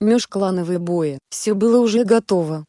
межклановые бои. Все было уже готово.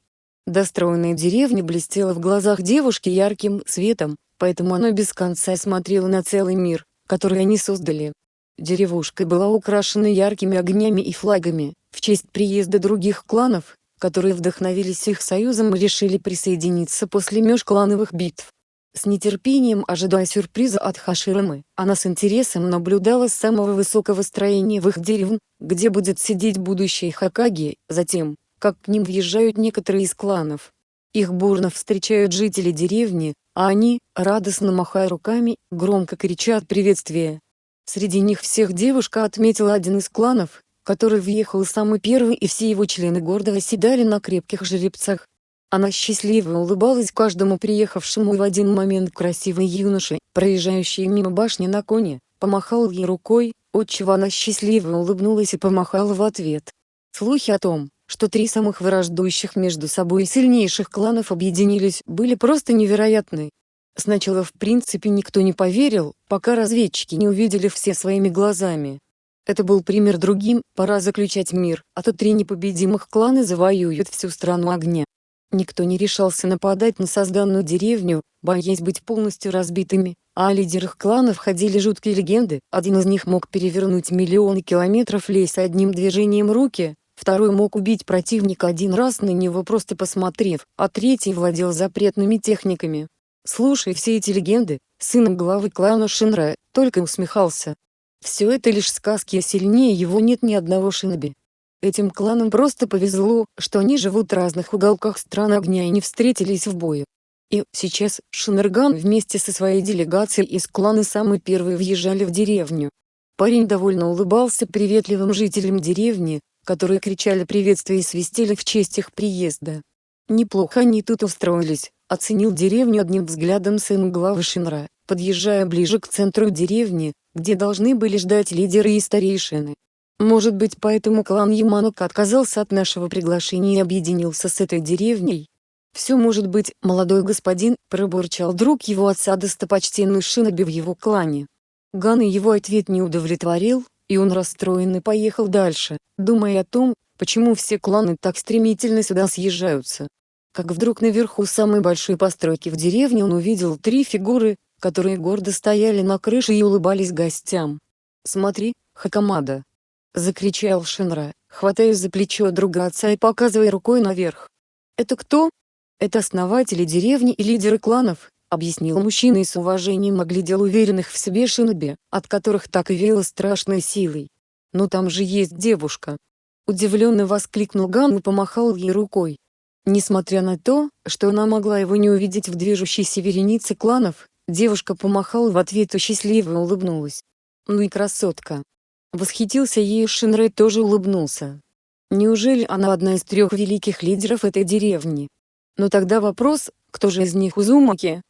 Достроенная деревня блестела в глазах девушки ярким светом, поэтому она без конца смотрела на целый мир, который они создали. Деревушка была украшена яркими огнями и флагами, в честь приезда других кланов, которые вдохновились их союзом и решили присоединиться после межклановых битв. С нетерпением ожидая сюрприза от Хаширамы, она с интересом наблюдала с самого высокого строения в их деревне, где будет сидеть будущий Хакаги, затем, как к ним въезжают некоторые из кланов. Их бурно встречают жители деревни, а они, радостно махая руками, громко кричат приветствие. Среди них всех девушка отметила один из кланов, который въехал самый первый и все его члены гордо оседали на крепких жеребцах. Она счастливо улыбалась каждому приехавшему и в один момент красивый юноша, проезжающий мимо башни на коне, помахал ей рукой, отчего она счастливо улыбнулась и помахала в ответ. Слухи о том, что три самых враждующих между собой сильнейших кланов объединились, были просто невероятны. Сначала в принципе никто не поверил, пока разведчики не увидели все своими глазами. Это был пример другим, пора заключать мир, а то три непобедимых клана завоюют всю страну огня. Никто не решался нападать на созданную деревню, боясь быть полностью разбитыми, а о лидерах кланов ходили жуткие легенды, один из них мог перевернуть миллионы километров леса одним движением руки, второй мог убить противника один раз на него просто посмотрев, а третий владел запретными техниками. Слушая все эти легенды, сын главы клана Шинра, только усмехался, все это лишь сказки, а сильнее его нет ни одного шиноби. Этим кланам просто повезло, что они живут в разных уголках стран огня и не встретились в бою. И сейчас Шинерган вместе со своей делегацией из клана самый первый въезжали в деревню. Парень довольно улыбался приветливым жителям деревни, которые кричали приветствия и свистели в честь их приезда. Неплохо они тут устроились, оценил деревню одним взглядом сын главы Шинра, подъезжая ближе к центру деревни, где должны были ждать лидеры и старейшины. Может быть поэтому клан Яманока отказался от нашего приглашения и объединился с этой деревней? «Все может быть, молодой господин», — пробурчал друг его отца достопочтенный Шиноби в его клане. Ган и его ответ не удовлетворил, и он расстроенный поехал дальше, думая о том, почему все кланы так стремительно сюда съезжаются. Как вдруг наверху самой большой постройки в деревне он увидел три фигуры, которые гордо стояли на крыше и улыбались гостям. «Смотри, Хакамада!» — закричал Шинра, хватаясь за плечо друга отца и показывая рукой наверх. «Это кто?» «Это основатели деревни и лидеры кланов», — объяснил мужчина и с уважением оглядел уверенных в себе шиноби, от которых так и веяло страшной силой. «Но там же есть девушка!» Удивленно воскликнул Ган и помахал ей рукой. Несмотря на то, что она могла его не увидеть в движущейся веренице кланов, Девушка помахала в ответ и счастливо улыбнулась. «Ну и красотка!» Восхитился ею Шинрей тоже улыбнулся. Неужели она одна из трех великих лидеров этой деревни? Но тогда вопрос, кто же из них Узумаки?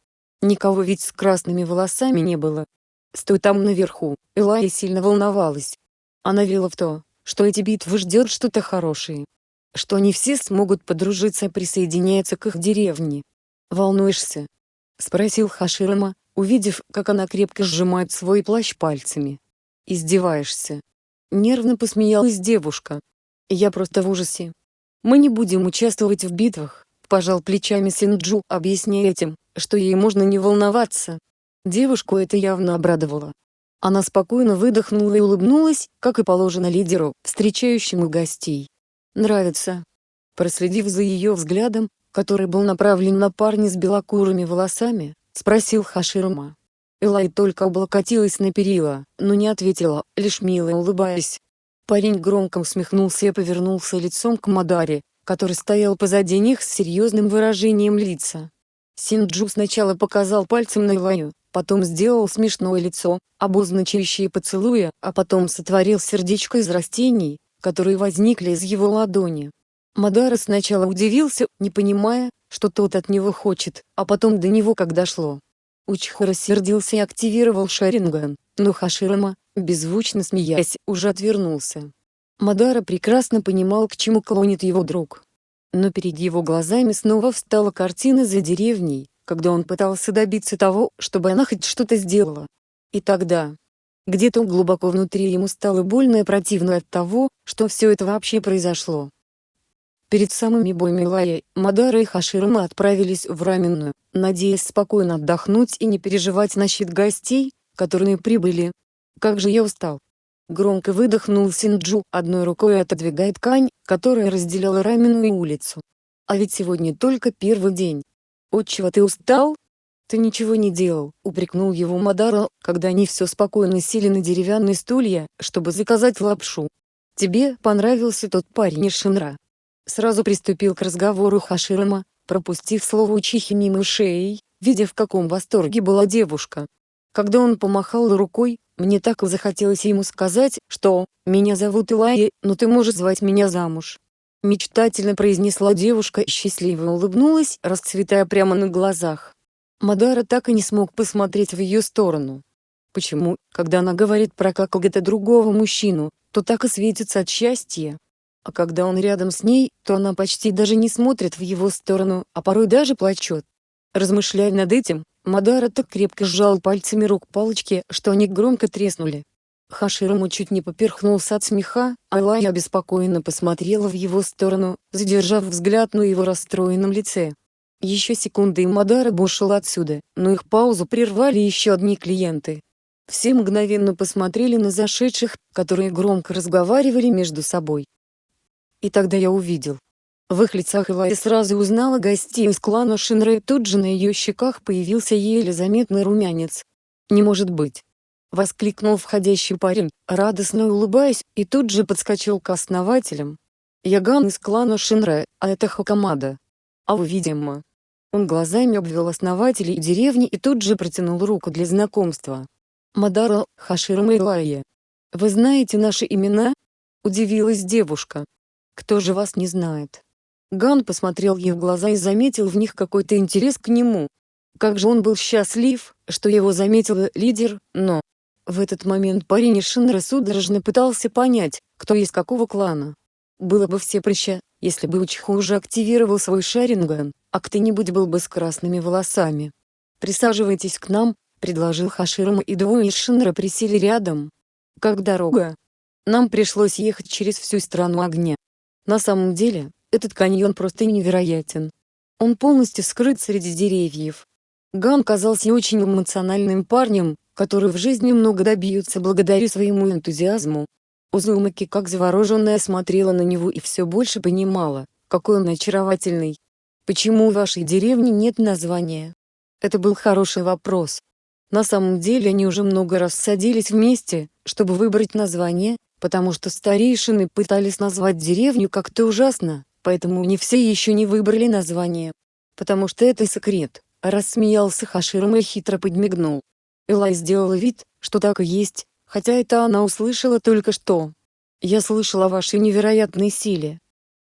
Никого ведь с красными волосами не было. Стой там наверху, Элая сильно волновалась. Она верила в то, что эти битвы ждет что-то хорошее. Что они все смогут подружиться и присоединяться к их деревне. Волнуешься? — спросил Хаширама, увидев, как она крепко сжимает свой плащ пальцами. «Издеваешься?» Нервно посмеялась девушка. «Я просто в ужасе. Мы не будем участвовать в битвах», — пожал плечами Синджу, объясняя этим, что ей можно не волноваться. Девушку это явно обрадовало. Она спокойно выдохнула и улыбнулась, как и положено лидеру, встречающему гостей. «Нравится». Проследив за ее взглядом, который был направлен на парня с белокурыми волосами, спросил Хаширма. Элай только облокотилась на перила, но не ответила, лишь мило улыбаясь. Парень громко усмехнулся и повернулся лицом к Мадаре, который стоял позади них с серьезным выражением лица. Синджу сначала показал пальцем на Элаю, потом сделал смешное лицо, обозначающее поцелуя, а потом сотворил сердечко из растений, которые возникли из его ладони. Мадара сначала удивился, не понимая, что тот от него хочет, а потом до него как дошло. Учха рассердился и активировал Шаринган, но Хаширама, беззвучно смеясь, уже отвернулся. Мадара прекрасно понимал, к чему клонит его друг. Но перед его глазами снова встала картина за деревней, когда он пытался добиться того, чтобы она хоть что-то сделала. И тогда... Где-то глубоко внутри ему стало больно и противно от того, что все это вообще произошло. Перед самыми боями Лая, Мадара и Хаширама отправились в раменную, надеясь спокойно отдохнуть и не переживать насчет гостей, которые прибыли. «Как же я устал!» Громко выдохнул Синджу, одной рукой отодвигая ткань, которая разделяла раменную улицу. «А ведь сегодня только первый день. Отчего ты устал?» «Ты ничего не делал», — упрекнул его Мадара, когда они все спокойно сели на деревянные стулья, чтобы заказать лапшу. «Тебе понравился тот парень из Шинра?» Сразу приступил к разговору Хаширама, пропустив слово учихи мимо шеи, видя в каком восторге была девушка. Когда он помахал рукой, мне так захотелось ему сказать, что «меня зовут Илайя, но ты можешь звать меня замуж». Мечтательно произнесла девушка и счастливо улыбнулась, расцветая прямо на глазах. Мадара так и не смог посмотреть в ее сторону. Почему, когда она говорит про какого-то другого мужчину, то так и светится от счастья? А когда он рядом с ней, то она почти даже не смотрит в его сторону, а порой даже плачет. Размышляя над этим, Мадара так крепко сжал пальцами рук палочки, что они громко треснули. Хаширому чуть не поперхнулся от смеха, а Лая обеспокоенно посмотрела в его сторону, задержав взгляд на его расстроенном лице. Еще секунды и Мадара бы отсюда, но их паузу прервали еще одни клиенты. Все мгновенно посмотрели на зашедших, которые громко разговаривали между собой. И тогда я увидел. В их лицах Элай сразу узнала гостей из клана Шинра и тут же на ее щеках появился еле заметный румянец. «Не может быть!» — воскликнул входящий парень, радостно улыбаясь, и тут же подскочил к основателям. «Яган из клана Шинра, а это Хакамада. А вы, видимо, он глазами обвел основателей деревни и тут же протянул руку для знакомства. «Мадара, Хашир Мейлайя. Вы знаете наши имена?» – удивилась девушка. «Кто же вас не знает?» Ган посмотрел ей в глаза и заметил в них какой-то интерес к нему. Как же он был счастлив, что его заметил лидер, но... В этот момент парень из Шинра судорожно пытался понять, кто из какого клана. Было бы все проще, если бы Учиху уже активировал свой шаринган, а кто-нибудь был бы с красными волосами. «Присаживайтесь к нам», — предложил Хаширам и двое из Шинра присели рядом. «Как дорога?» Нам пришлось ехать через всю страну огня. На самом деле, этот каньон просто невероятен. Он полностью скрыт среди деревьев. Ган казался очень эмоциональным парнем, который в жизни много добьется благодаря своему энтузиазму. Узумаки как завороженная смотрела на него и все больше понимала, какой он очаровательный. Почему у вашей деревни нет названия? Это был хороший вопрос. На самом деле они уже много раз садились вместе, чтобы выбрать название, потому что старейшины пытались назвать деревню как-то ужасно, поэтому не все еще не выбрали название. Потому что это секрет, рассмеялся Хаширом и хитро подмигнул. Элай сделала вид, что так и есть, хотя это она услышала только что. Я слышала о вашей невероятной силе,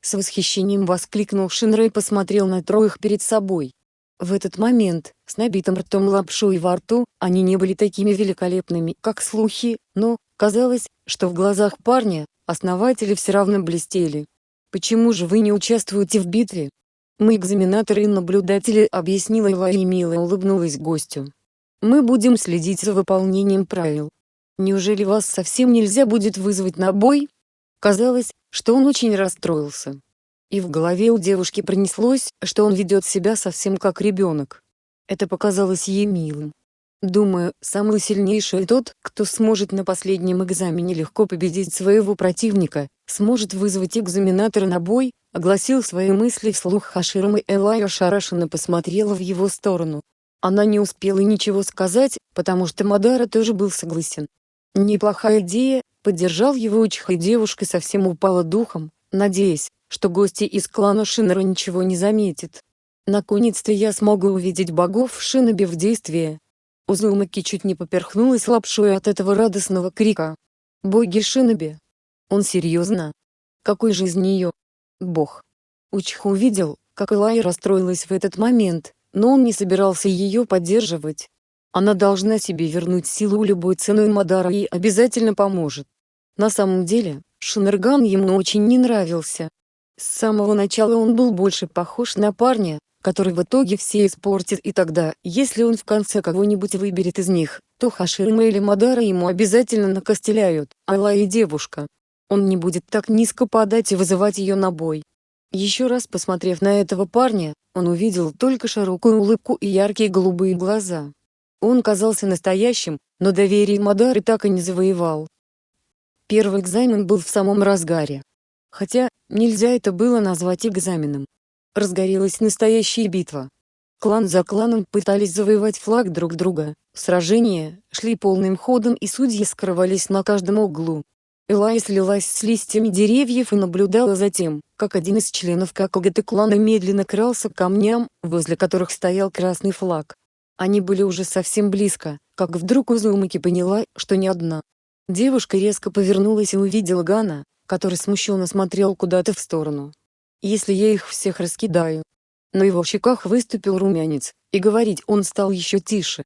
с восхищением воскликнул Шинрей посмотрел на троих перед собой. В этот момент, с набитым ртом лапшой во рту, они не были такими великолепными, как слухи, но, казалось, что в глазах парня, основатели все равно блестели. «Почему же вы не участвуете в битве?» «Мы экзаменаторы и наблюдатели», — объяснила Ила и мило улыбнулась гостю. «Мы будем следить за выполнением правил. Неужели вас совсем нельзя будет вызвать на бой?» Казалось, что он очень расстроился. И в голове у девушки пронеслось, что он ведет себя совсем как ребенок. Это показалось ей милым. Думаю, самый сильнейший тот, кто сможет на последнем экзамене легко победить своего противника, сможет вызвать экзаменатора на бой, огласил свои мысли вслух Хаширам и Элай ошарашенно посмотрела в его сторону. Она не успела ничего сказать, потому что Мадара тоже был согласен. Неплохая идея, Поддержал его учиха и девушка совсем упала духом, надеясь, что гости из клана Шинера ничего не заметят. Наконец-то я смогу увидеть богов в Шинобе в действии. Узумаки чуть не поперхнулась лапшой от этого радостного крика. Боги Шиноби. Он серьезно? Какой же из нее? Бог. Учиха увидел, как Элай расстроилась в этот момент, но он не собирался ее поддерживать. Она должна себе вернуть силу любой ценой Мадара ей обязательно поможет. На самом деле, Шинерган ему очень не нравился. С самого начала он был больше похож на парня, который в итоге все испортит и тогда, если он в конце кого-нибудь выберет из них, то Хаширима или Мадара ему обязательно накостеляют, Алла и девушка. Он не будет так низко падать и вызывать ее на бой. Еще раз посмотрев на этого парня, он увидел только широкую улыбку и яркие голубые глаза. Он казался настоящим, но доверие Мадары так и не завоевал. Первый экзамен был в самом разгаре. Хотя, нельзя это было назвать экзаменом. Разгорелась настоящая битва. Клан за кланом пытались завоевать флаг друг друга, сражения шли полным ходом и судьи скрывались на каждом углу. Элай слилась с листьями деревьев и наблюдала за тем, как один из членов ККГТ клана медленно крался к камням, возле которых стоял красный флаг. Они были уже совсем близко, как вдруг Узумаки поняла, что не одна. Девушка резко повернулась и увидела Гана, который смущенно смотрел куда-то в сторону если я их всех раскидаю. На его щеках выступил румянец, и говорить он стал еще тише.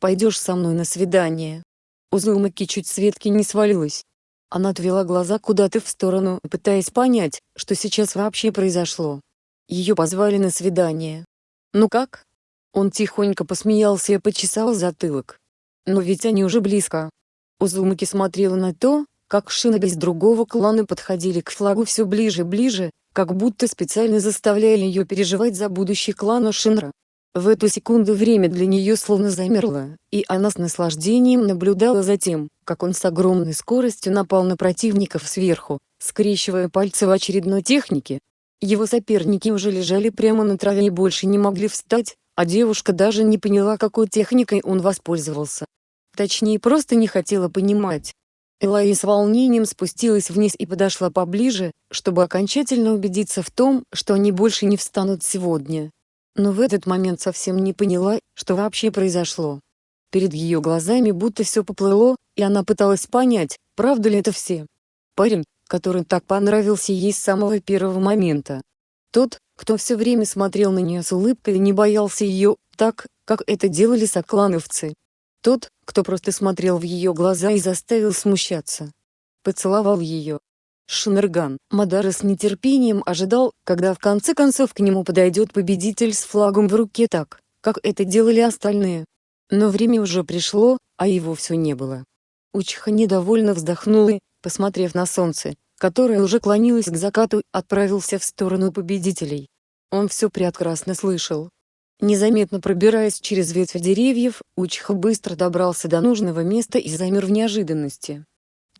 «Пойдешь со мной на свидание?» У Зумаки чуть с ветки не свалилась. Она отвела глаза куда-то в сторону, пытаясь понять, что сейчас вообще произошло. Ее позвали на свидание. «Ну как?» Он тихонько посмеялся и почесал затылок. «Но ведь они уже близко». Узумаки смотрела на то, как шиноби из другого клана подходили к флагу все ближе и ближе, как будто специально заставляли ее переживать за будущий клана Шинра. В эту секунду время для нее словно замерло, и она с наслаждением наблюдала за тем, как он с огромной скоростью напал на противников сверху, скрещивая пальцы в очередной технике. Его соперники уже лежали прямо на траве и больше не могли встать, а девушка даже не поняла какой техникой он воспользовался. Точнее просто не хотела понимать. Элай с волнением спустилась вниз и подошла поближе, чтобы окончательно убедиться в том, что они больше не встанут сегодня. Но в этот момент совсем не поняла, что вообще произошло. Перед ее глазами будто все поплыло, и она пыталась понять, правда ли это все. Парень, который так понравился ей с самого первого момента. Тот, кто все время смотрел на нее с улыбкой и не боялся ее, так, как это делали соклановцы. Тот, кто просто смотрел в ее глаза и заставил смущаться. Поцеловал ее. Шинерган, Мадара с нетерпением ожидал, когда в конце концов к нему подойдет победитель с флагом в руке так, как это делали остальные. Но время уже пришло, а его все не было. Учиха недовольно вздохнул и, посмотрев на солнце, которое уже клонилось к закату, отправился в сторону победителей. Он все прекрасно слышал, Незаметно пробираясь через ветви деревьев, Учиха быстро добрался до нужного места и замер в неожиданности.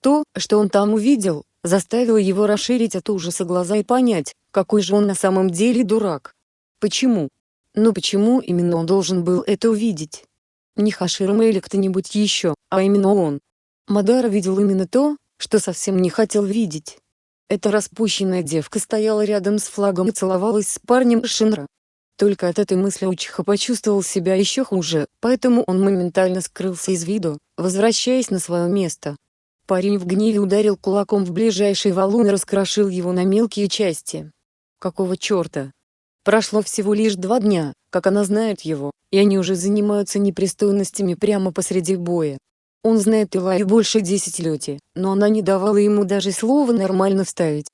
То, что он там увидел, заставило его расширить от ужаса глаза и понять, какой же он на самом деле дурак. Почему? Но почему именно он должен был это увидеть? Не Хаширма или кто-нибудь еще, а именно он. Мадара видел именно то, что совсем не хотел видеть. Эта распущенная девка стояла рядом с флагом и целовалась с парнем Шинра. Только от этой мысли Учиха почувствовал себя еще хуже, поэтому он моментально скрылся из виду, возвращаясь на свое место. Парень в гневе ударил кулаком в ближайший валун и раскрошил его на мелкие части. Какого черта? Прошло всего лишь два дня, как она знает его, и они уже занимаются непристойностями прямо посреди боя. Он знает Илай больше десятилетий, но она не давала ему даже слова нормально вставить.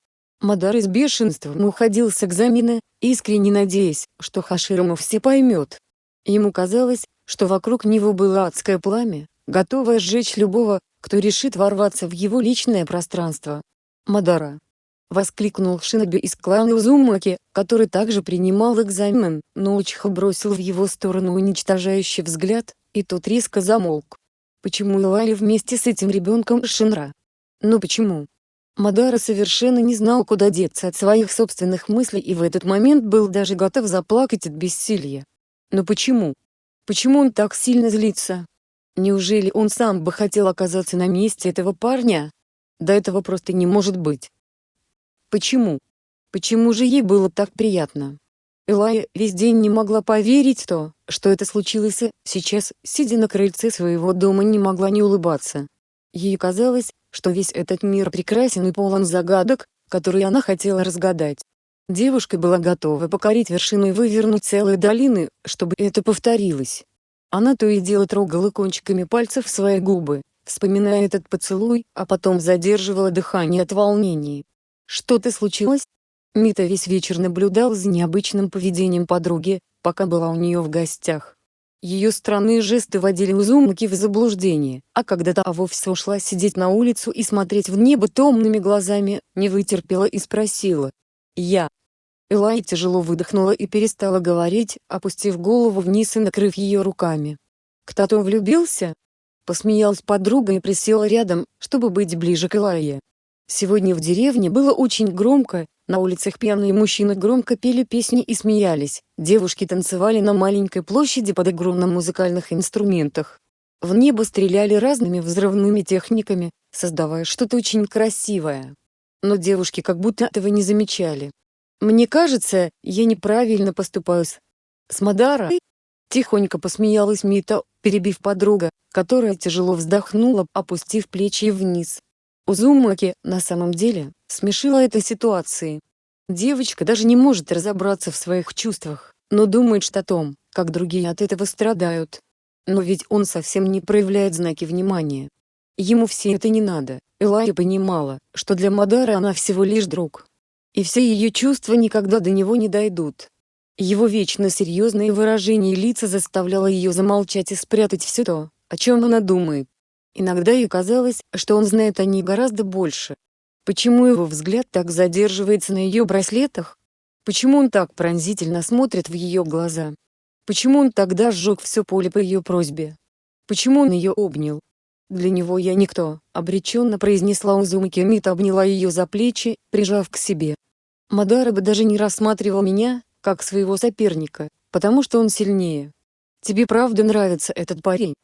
Мадар из бешенством уходил с экзамена, искренне надеясь, что Хаширому все поймет. Ему казалось, что вокруг него было адское пламя, готовое сжечь любого, кто решит ворваться в его личное пространство. «Мадара!» — воскликнул Шиноби из клана Узумаки, который также принимал экзамен, но Учиха бросил в его сторону уничтожающий взгляд, и тот резко замолк. Почему Илали вместе с этим ребенком Шинра? Но почему? Мадара совершенно не знал куда деться от своих собственных мыслей и в этот момент был даже готов заплакать от бессилия. Но почему? Почему он так сильно злится? Неужели он сам бы хотел оказаться на месте этого парня? Да этого просто не может быть. Почему? Почему же ей было так приятно? Элая весь день не могла поверить то, что это случилось, сейчас, сидя на крыльце своего дома не могла не улыбаться. Ей казалось, что весь этот мир прекрасен и полон загадок, которые она хотела разгадать. Девушка была готова покорить вершину и вывернуть целые долины, чтобы это повторилось. Она то и дело трогала кончиками пальцев свои губы, вспоминая этот поцелуй, а потом задерживала дыхание от волнений. «Что-то случилось?» Мита весь вечер наблюдал за необычным поведением подруги, пока была у нее в гостях. Ее странные жесты вводили Узумаки в заблуждение, а когда та вовсе ушла сидеть на улицу и смотреть в небо томными глазами, не вытерпела и спросила. «Я». Элай тяжело выдохнула и перестала говорить, опустив голову вниз и накрыв ее руками. «Кто-то влюбился?» Посмеялась подруга и присела рядом, чтобы быть ближе к Элайе. Сегодня в деревне было очень громко, на улицах пьяные мужчины громко пели песни и смеялись, девушки танцевали на маленькой площади под игру музыкальных инструментах. В небо стреляли разными взрывными техниками, создавая что-то очень красивое. Но девушки как будто этого не замечали. «Мне кажется, я неправильно поступаю с... с Мадарой?» Тихонько посмеялась Мита, перебив подруга, которая тяжело вздохнула, опустив плечи вниз. Узумаки, на самом деле, смешила этой ситуации. Девочка даже не может разобраться в своих чувствах, но думает что о том, как другие от этого страдают. Но ведь он совсем не проявляет знаки внимания. Ему все это не надо. Элая понимала, что для Мадары она всего лишь друг. И все ее чувства никогда до него не дойдут. Его вечно серьезное выражение лица заставляло ее замолчать и спрятать все то, о чем она думает. Иногда ей казалось, что он знает о ней гораздо больше. Почему его взгляд так задерживается на ее браслетах? Почему он так пронзительно смотрит в ее глаза? Почему он тогда сжег все поле по ее просьбе? Почему он ее обнял? Для него я никто, обреченно произнесла Узумаки Мита обняла ее за плечи, прижав к себе. Мадара бы даже не рассматривал меня, как своего соперника, потому что он сильнее. Тебе правда нравится этот парень?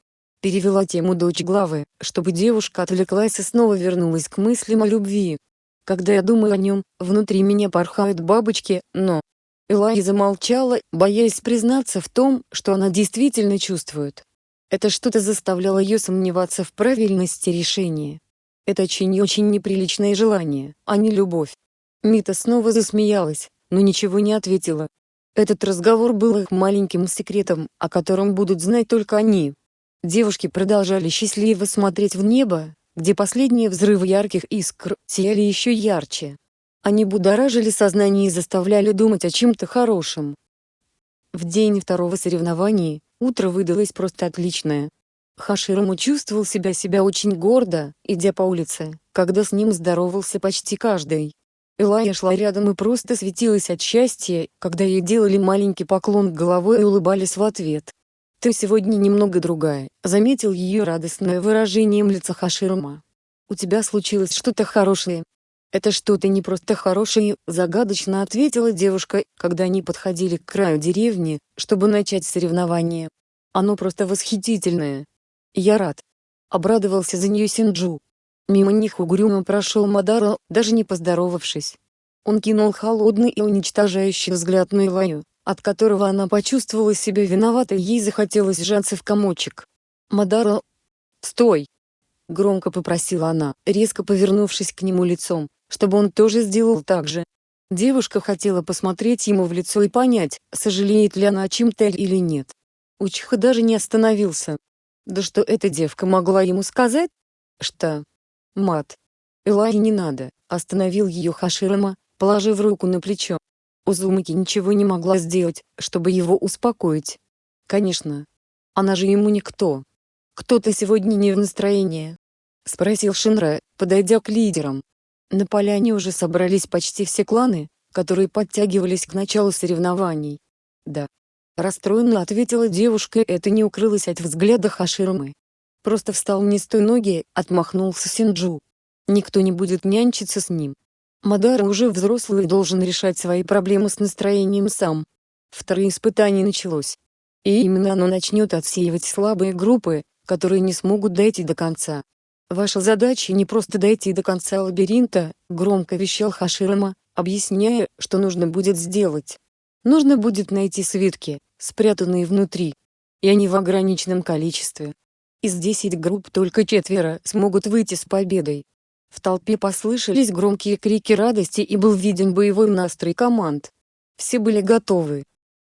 Перевела тему дочь главы, чтобы девушка отвлеклась и снова вернулась к мыслям о любви. Когда я думаю о нем, внутри меня порхают бабочки, но... Элай замолчала, боясь признаться в том, что она действительно чувствует. Это что-то заставляло ее сомневаться в правильности решения. Это очень-очень неприличное желание, а не любовь. Мита снова засмеялась, но ничего не ответила. Этот разговор был их маленьким секретом, о котором будут знать только они. Девушки продолжали счастливо смотреть в небо, где последние взрывы ярких искр сияли еще ярче. Они будоражили сознание и заставляли думать о чем-то хорошем. В день второго соревнования, утро выдалось просто отличное. Хаширому чувствовал себя себя очень гордо, идя по улице, когда с ним здоровался почти каждый. Элая шла рядом и просто светилась от счастья, когда ей делали маленький поклон головой и улыбались в ответ. «Ты сегодня немного другая», — заметил ее радостное выражением лица Хаширума. «У тебя случилось что-то хорошее». «Это что-то не просто хорошее», — загадочно ответила девушка, когда они подходили к краю деревни, чтобы начать соревнование. «Оно просто восхитительное». «Я рад». Обрадовался за нее Синджу. Мимо них угрюмо прошел Мадара, даже не поздоровавшись. Он кинул холодный и уничтожающий взгляд на Илаю от которого она почувствовала себя виноватой ей захотелось сжаться в комочек. «Мадара, стой!» — громко попросила она, резко повернувшись к нему лицом, чтобы он тоже сделал так же. Девушка хотела посмотреть ему в лицо и понять, сожалеет ли она о чем-то или нет. Учиха даже не остановился. Да что эта девка могла ему сказать? Что? Мат. Элай не надо, остановил ее Хаширама, положив руку на плечо. Узумаки ничего не могла сделать, чтобы его успокоить. Конечно. Она же ему никто. «Кто-то сегодня не в настроении?» — спросил Шинра, подойдя к лидерам. На поляне уже собрались почти все кланы, которые подтягивались к началу соревнований. «Да». Расстроенно ответила девушка, это не укрылось от взгляда Хаширмы. Просто встал не с той ноги, отмахнулся Синджу. Никто не будет нянчиться с ним. Мадара уже взрослый и должен решать свои проблемы с настроением сам. Второе испытание началось. И именно оно начнет отсеивать слабые группы, которые не смогут дойти до конца. Ваша задача не просто дойти до конца лабиринта, громко вещал Хаширама, объясняя, что нужно будет сделать. Нужно будет найти свитки, спрятанные внутри. И они в ограниченном количестве. Из 10 групп только четверо смогут выйти с победой. В толпе послышались громкие крики радости и был виден боевой настрой команд. Все были готовы.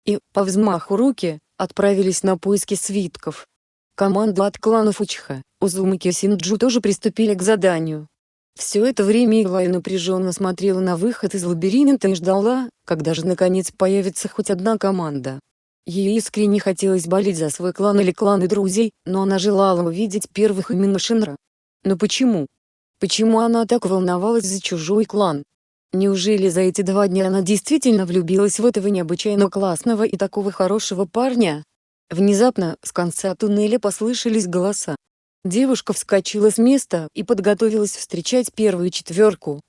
И, по взмаху руки, отправились на поиски свитков. Команда от кланов Учха, Узумаки и Синджу тоже приступили к заданию. Все это время Илая напряженно смотрела на выход из лабиринта и ждала, когда же наконец появится хоть одна команда. Ей искренне хотелось болеть за свой клан или кланы друзей, но она желала увидеть первых именно Шинра. Но почему? Почему она так волновалась за чужой клан? Неужели за эти два дня она действительно влюбилась в этого необычайно классного и такого хорошего парня? Внезапно, с конца туннеля послышались голоса. Девушка вскочила с места и подготовилась встречать первую четверку.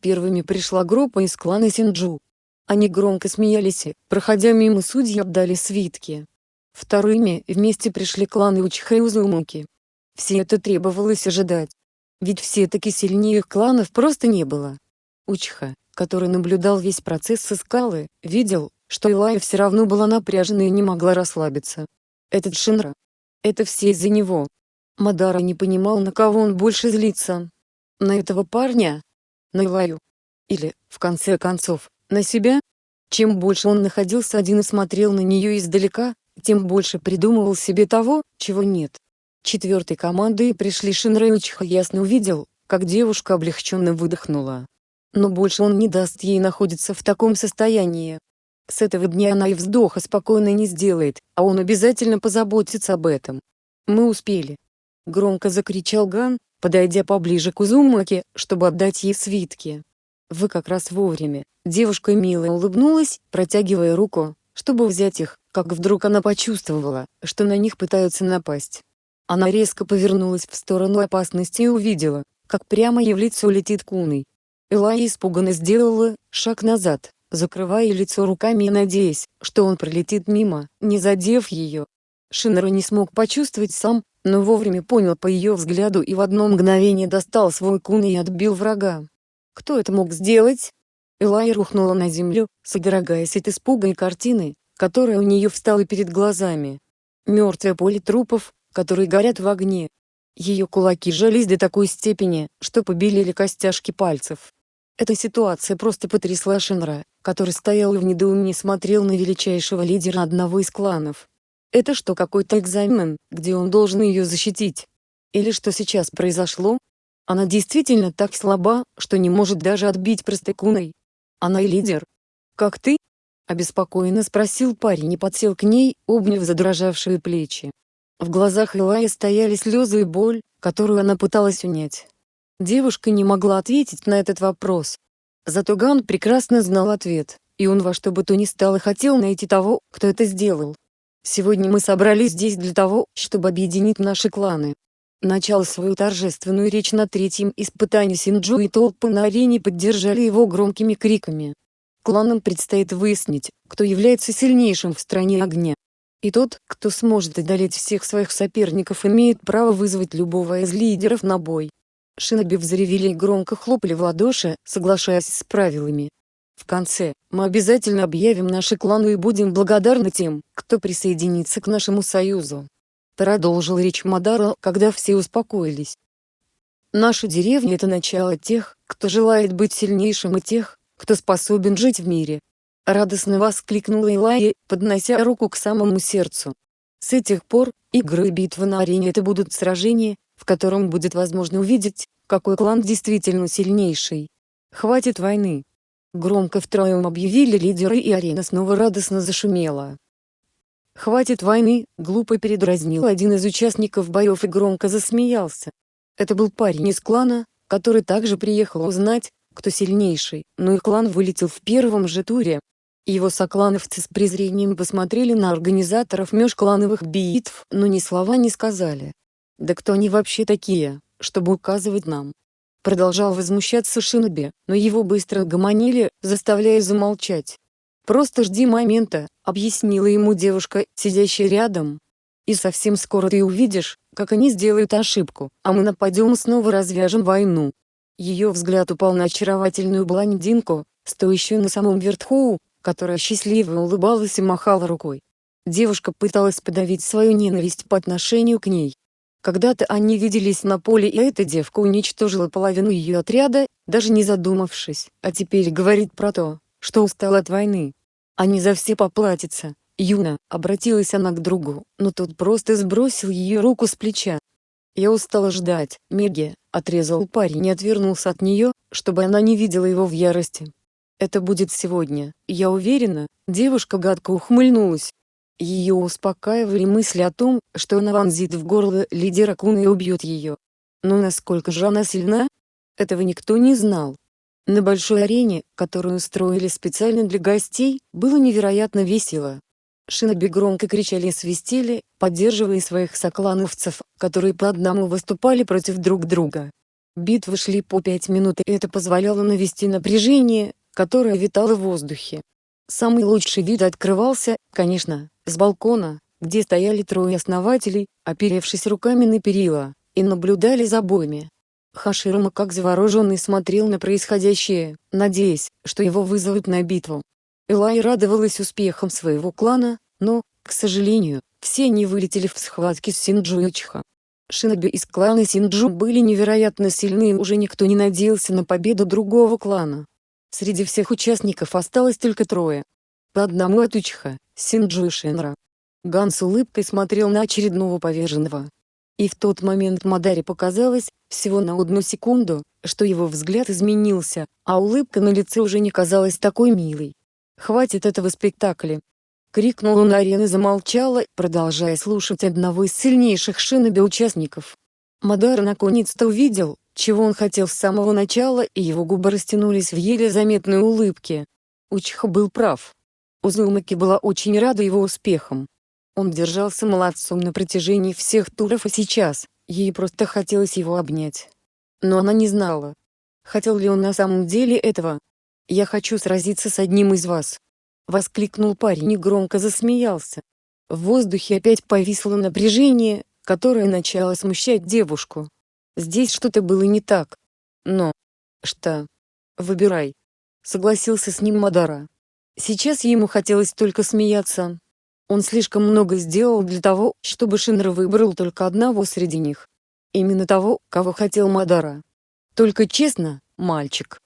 Первыми пришла группа из клана Синджу. Они громко смеялись и, проходя мимо судьи отдали свитки. Вторыми вместе пришли кланы Учха и Узумуки. Все это требовалось ожидать. Ведь все-таки сильнее их кланов просто не было. Учха, который наблюдал весь процесс со скалы, видел, что Илая все равно была напряжена и не могла расслабиться. Этот Шинра. Это все из-за него. Мадара не понимал на кого он больше злится. На этого парня? На Илаю? Или, в конце концов, на себя? Чем больше он находился один и смотрел на нее издалека, тем больше придумывал себе того, чего нет. Четвертой командой пришли Шинрейучиха ясно увидел, как девушка облегченно выдохнула. Но больше он не даст ей находиться в таком состоянии. С этого дня она и вздоха спокойно не сделает, а он обязательно позаботится об этом. Мы успели. Громко закричал Ган, подойдя поближе к Узумаке, чтобы отдать ей свитки. «Вы как раз вовремя». Девушка мило улыбнулась, протягивая руку, чтобы взять их, как вдруг она почувствовала, что на них пытаются напасть. Она резко повернулась в сторону опасности и увидела, как прямо ей в лицо летит куной. Элай испуганно сделала шаг назад, закрывая лицо руками и надеясь, что он пролетит мимо, не задев ее. Шинера не смог почувствовать сам, но вовремя понял по ее взгляду и в одно мгновение достал свой кун и отбил врага. Кто это мог сделать? Элай рухнула на землю, содрогаясь от испуга и картины, которая у нее встала перед глазами. Мертвое поле трупов, которые горят в огне. Ее кулаки сжались до такой степени, что побелели костяшки пальцев. Эта ситуация просто потрясла Шинра, который стоял и в недоумении смотрел на величайшего лидера одного из кланов. Это что какой-то экзамен, где он должен ее защитить? Или что сейчас произошло? Она действительно так слаба, что не может даже отбить простокуной. Она и лидер. «Как ты?» — обеспокоенно спросил парень и подсел к ней, обняв задрожавшие плечи. В глазах Илая стояли слезы и боль, которую она пыталась унять. Девушка не могла ответить на этот вопрос. Зато Ган прекрасно знал ответ, и он во что бы то ни стало хотел найти того, кто это сделал. Сегодня мы собрались здесь для того, чтобы объединить наши кланы. Начал свою торжественную речь на третьем испытании Синджу и толпы на арене поддержали его громкими криками. Кланам предстоит выяснить, кто является сильнейшим в стране огня. И тот, кто сможет одолеть всех своих соперников имеет право вызвать любого из лидеров на бой. Шиноби взревели и громко хлопали в ладоши, соглашаясь с правилами. В конце, мы обязательно объявим наши кланы и будем благодарны тем, кто присоединится к нашему союзу. Продолжил речь Мадара, когда все успокоились. Наша деревня – это начало тех, кто желает быть сильнейшим и тех, кто способен жить в мире. Радостно воскликнула Илая, поднося руку к самому сердцу. С этих пор, игры и битвы на арене – это будут сражения, в котором будет возможно увидеть, какой клан действительно сильнейший. Хватит войны. Громко втроем объявили лидеры и арена снова радостно зашумела. «Хватит войны!» — глупо передразнил один из участников боев и громко засмеялся. Это был парень из клана, который также приехал узнать, кто сильнейший, но их клан вылетел в первом же туре. Его соклановцы с презрением посмотрели на организаторов межклановых битв, но ни слова не сказали. «Да кто они вообще такие, чтобы указывать нам?» Продолжал возмущаться Шиноби, но его быстро гомонили, заставляя замолчать. «Просто жди момента», — объяснила ему девушка, сидящая рядом. «И совсем скоро ты увидишь, как они сделают ошибку, а мы нападем и снова развяжем войну». Ее взгляд упал на очаровательную блондинку, стоящую на самом верху, которая счастливо улыбалась и махала рукой. Девушка пыталась подавить свою ненависть по отношению к ней, когда-то они виделись на поле и эта девка уничтожила половину ее отряда, даже не задумавшись, а теперь говорит про то, что устала от войны. Они за все поплатятся. Юна, обратилась она к другу, но тот просто сбросил ее руку с плеча. Я устала ждать, Меги, отрезал парень и отвернулся от нее, чтобы она не видела его в ярости. Это будет сегодня, я уверена, девушка гадко ухмыльнулась. Ее успокаивали мысли о том, что она вонзит в горло лидера Куна и убьет ее. Но насколько же она сильна? Этого никто не знал. На большой арене, которую устроили специально для гостей, было невероятно весело. Шиноби громко кричали и свистели, поддерживая своих соклановцев, которые по одному выступали против друг друга. Битвы шли по пять минут и это позволяло навести напряжение, которое витало в воздухе. Самый лучший вид открывался, конечно, с балкона, где стояли трое основателей, оперевшись руками на перила, и наблюдали за боями. Хаширама как завороженный смотрел на происходящее, надеясь, что его вызовут на битву. Элай радовалась успехам своего клана, но, к сожалению, все они вылетели в схватке с Синджу и. Шиноби из клана Синджу были невероятно сильны и уже никто не надеялся на победу другого клана. Среди всех участников осталось только трое. По одному от Учха, Синджу и Шенра. Ган с улыбкой смотрел на очередного поверженного. И в тот момент Мадаре показалось, всего на одну секунду, что его взгляд изменился, а улыбка на лице уже не казалась такой милой. «Хватит этого спектакля!» Крикнул он арены замолчала, продолжая слушать одного из сильнейших шиноби участников. Мадара наконец-то увидел, чего он хотел с самого начала и его губы растянулись в еле заметной улыбке. Учиха был прав. Узумаки была очень рада его успехам. Он держался молодцом на протяжении всех туров и сейчас, ей просто хотелось его обнять. Но она не знала. Хотел ли он на самом деле этого? «Я хочу сразиться с одним из вас!» Воскликнул парень и громко засмеялся. В воздухе опять повисло напряжение, которое начало смущать девушку. Здесь что-то было не так. Но... Что? Выбирай. Согласился с ним Мадара. Сейчас ему хотелось только смеяться, он слишком много сделал для того, чтобы Шинра выбрал только одного среди них. Именно того, кого хотел Мадара. Только честно, мальчик.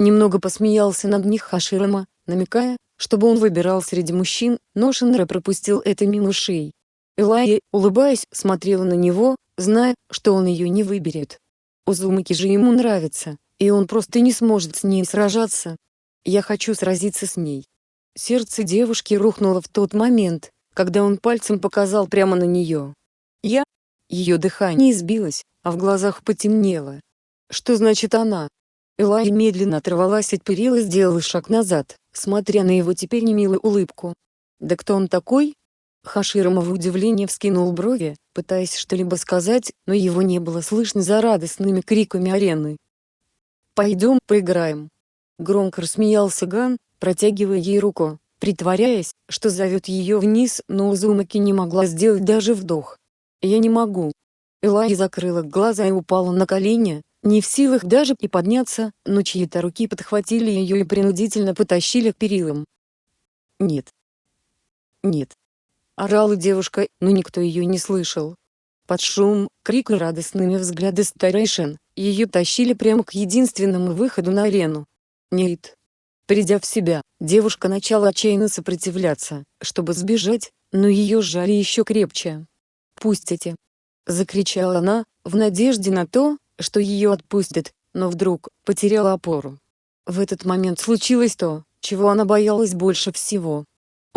Немного посмеялся над них Хаширама, намекая, чтобы он выбирал среди мужчин, но Шинра пропустил это мимо ушей. Элайя, улыбаясь, смотрела на него, зная, что он ее не выберет. Узумаки же ему нравится, и он просто не сможет с ней сражаться. Я хочу сразиться с ней. Сердце девушки рухнуло в тот момент, когда он пальцем показал прямо на нее. Я? Ее дыхание сбилось, а в глазах потемнело. Что значит она? Элай медленно оторвалась от перил и сделала шаг назад, смотря на его теперь немилую улыбку. «Да кто он такой?» Хаширама в удивлении вскинул брови, пытаясь что-либо сказать, но его не было слышно за радостными криками арены. «Пойдем поиграем!» Громко рассмеялся Ган, протягивая ей руку, притворяясь, что зовет ее вниз, но Узумаки не могла сделать даже вдох. «Я не могу». Элай закрыла глаза и упала на колени, не в силах даже и подняться, но чьи-то руки подхватили ее и принудительно потащили к перилам. «Нет. Нет». Орала девушка, но никто ее не слышал. Под шум, крик и радостными взгляды старейшин, ее тащили прямо к единственному выходу на арену. «Нет, Придя в себя, девушка начала отчаянно сопротивляться, чтобы сбежать, но ее сжали еще крепче. «Пустите!» — закричала она, в надежде на то, что ее отпустят, но вдруг потеряла опору. В этот момент случилось то, чего она боялась больше всего.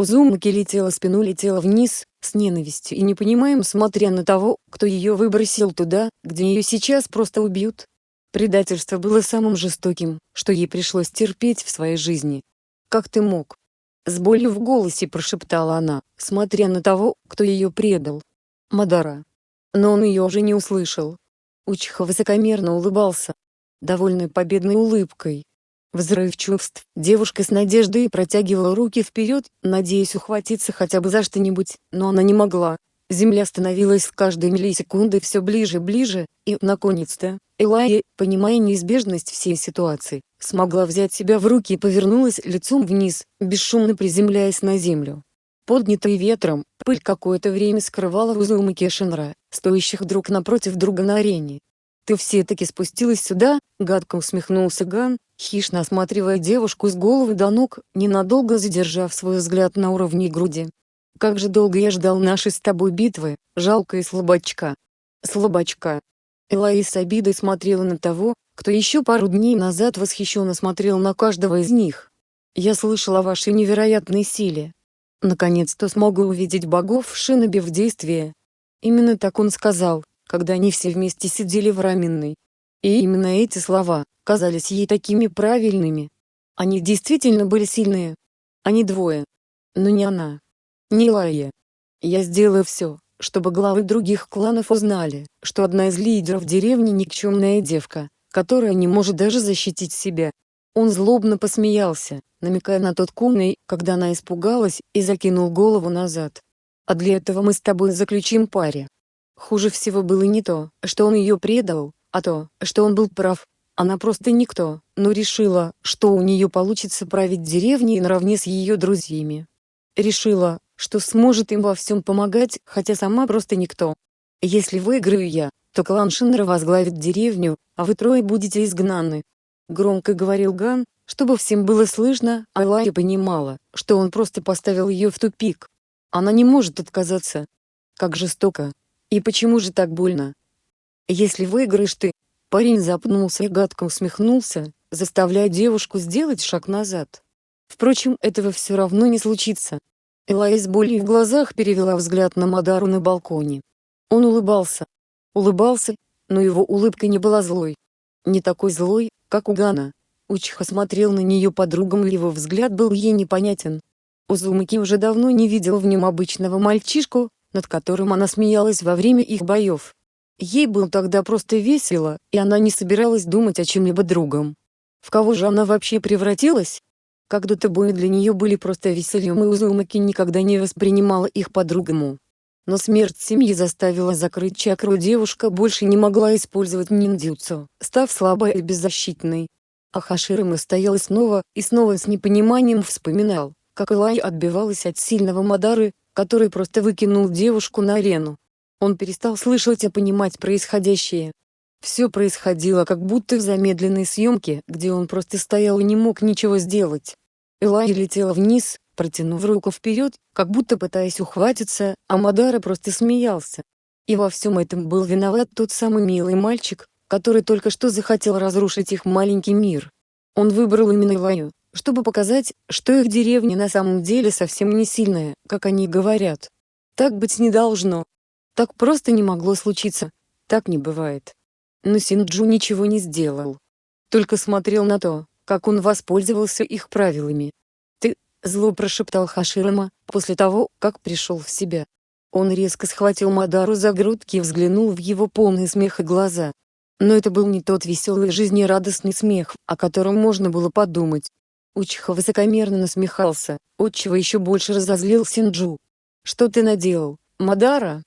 Узумаки летела спину летела вниз, с ненавистью и непонимаем смотря на того, кто ее выбросил туда, где ее сейчас просто убьют. Предательство было самым жестоким, что ей пришлось терпеть в своей жизни. «Как ты мог?» С болью в голосе прошептала она, смотря на того, кто ее предал. Мадара. Но он ее уже не услышал. Учиха высокомерно улыбался. Довольной победной улыбкой. Взрыв чувств, девушка с надеждой протягивала руки вперед, надеясь ухватиться хотя бы за что-нибудь, но она не могла. Земля становилась с каждой миллисекундой все ближе и ближе, и, наконец-то, Элайя, понимая неизбежность всей ситуации, смогла взять себя в руки и повернулась лицом вниз, бесшумно приземляясь на землю. Поднятая ветром, пыль какое-то время скрывала Узума Кешинра, стоящих друг напротив друга на арене. «Ты все-таки спустилась сюда?» — гадко усмехнулся Ган, хищно осматривая девушку с головы до ног, ненадолго задержав свой взгляд на уровне груди. «Как же долго я ждал нашей с тобой битвы, жалкая слабачка!» Слабачка. Элай с обидой смотрела на того, кто еще пару дней назад восхищенно смотрел на каждого из них. «Я слышал о вашей невероятной силе. Наконец-то смогу увидеть богов в Шинобе в действии». Именно так он сказал, когда они все вместе сидели в раменной. И именно эти слова, казались ей такими правильными. Они действительно были сильные. Они двое. Но не она. Не Лая. Я сделаю все, чтобы главы других кланов узнали, что одна из лидеров деревни никчемная девка, которая не может даже защитить себя. Он злобно посмеялся, намекая на тот кумный, когда она испугалась и закинул голову назад. «А для этого мы с тобой заключим паре». Хуже всего было не то, что он ее предал, а то, что он был прав. Она просто никто, но решила, что у нее получится править деревней наравне с ее друзьями. Решила, что сможет им во всем помогать, хотя сама просто никто. Если выиграю я, то клан Шинра возглавит деревню, а вы трое будете изгнаны. Громко говорил Ган, чтобы всем было слышно, а Лая понимала, что он просто поставил ее в тупик. Она не может отказаться. Как жестоко. И почему же так больно? Если выиграешь ты, парень запнулся и гадко усмехнулся, заставляя девушку сделать шаг назад. Впрочем, этого все равно не случится. Элай с болью в глазах перевела взгляд на Мадару на балконе. Он улыбался. Улыбался, но его улыбка не была злой. Не такой злой, как у Гана. Учиха смотрел на нее подругам и его взгляд был ей непонятен. Узумаки уже давно не видел в нем обычного мальчишку, над которым она смеялась во время их боев. Ей было тогда просто весело, и она не собиралась думать о чем-либо другом. В кого же она вообще превратилась? Когда-то бои для нее были просто весельем и Узумаки никогда не воспринимала их по-другому. Но смерть семьи заставила закрыть чакру девушка больше не могла использовать ниндзюцу, став слабой и беззащитной. А Хаширама стоял снова и снова с непониманием вспоминал, как Элай отбивалась от сильного Мадары, который просто выкинул девушку на арену. Он перестал слышать и понимать происходящее. Все происходило как будто в замедленной съемке, где он просто стоял и не мог ничего сделать. Элай летела вниз, протянув руку вперед, как будто пытаясь ухватиться, а Мадара просто смеялся. И во всем этом был виноват тот самый милый мальчик, который только что захотел разрушить их маленький мир. Он выбрал именно Элаю, чтобы показать, что их деревня на самом деле совсем не сильная, как они говорят. Так быть не должно. Так просто не могло случиться. Так не бывает. Но Синджу ничего не сделал. Только смотрел на то, как он воспользовался их правилами. «Ты», — зло прошептал Хаширама, после того, как пришел в себя. Он резко схватил Мадару за грудки и взглянул в его полные смеха глаза. Но это был не тот веселый жизнерадостный смех, о котором можно было подумать. Учиха высокомерно насмехался, отчего еще больше разозлил Синджу. «Что ты наделал, Мадара?»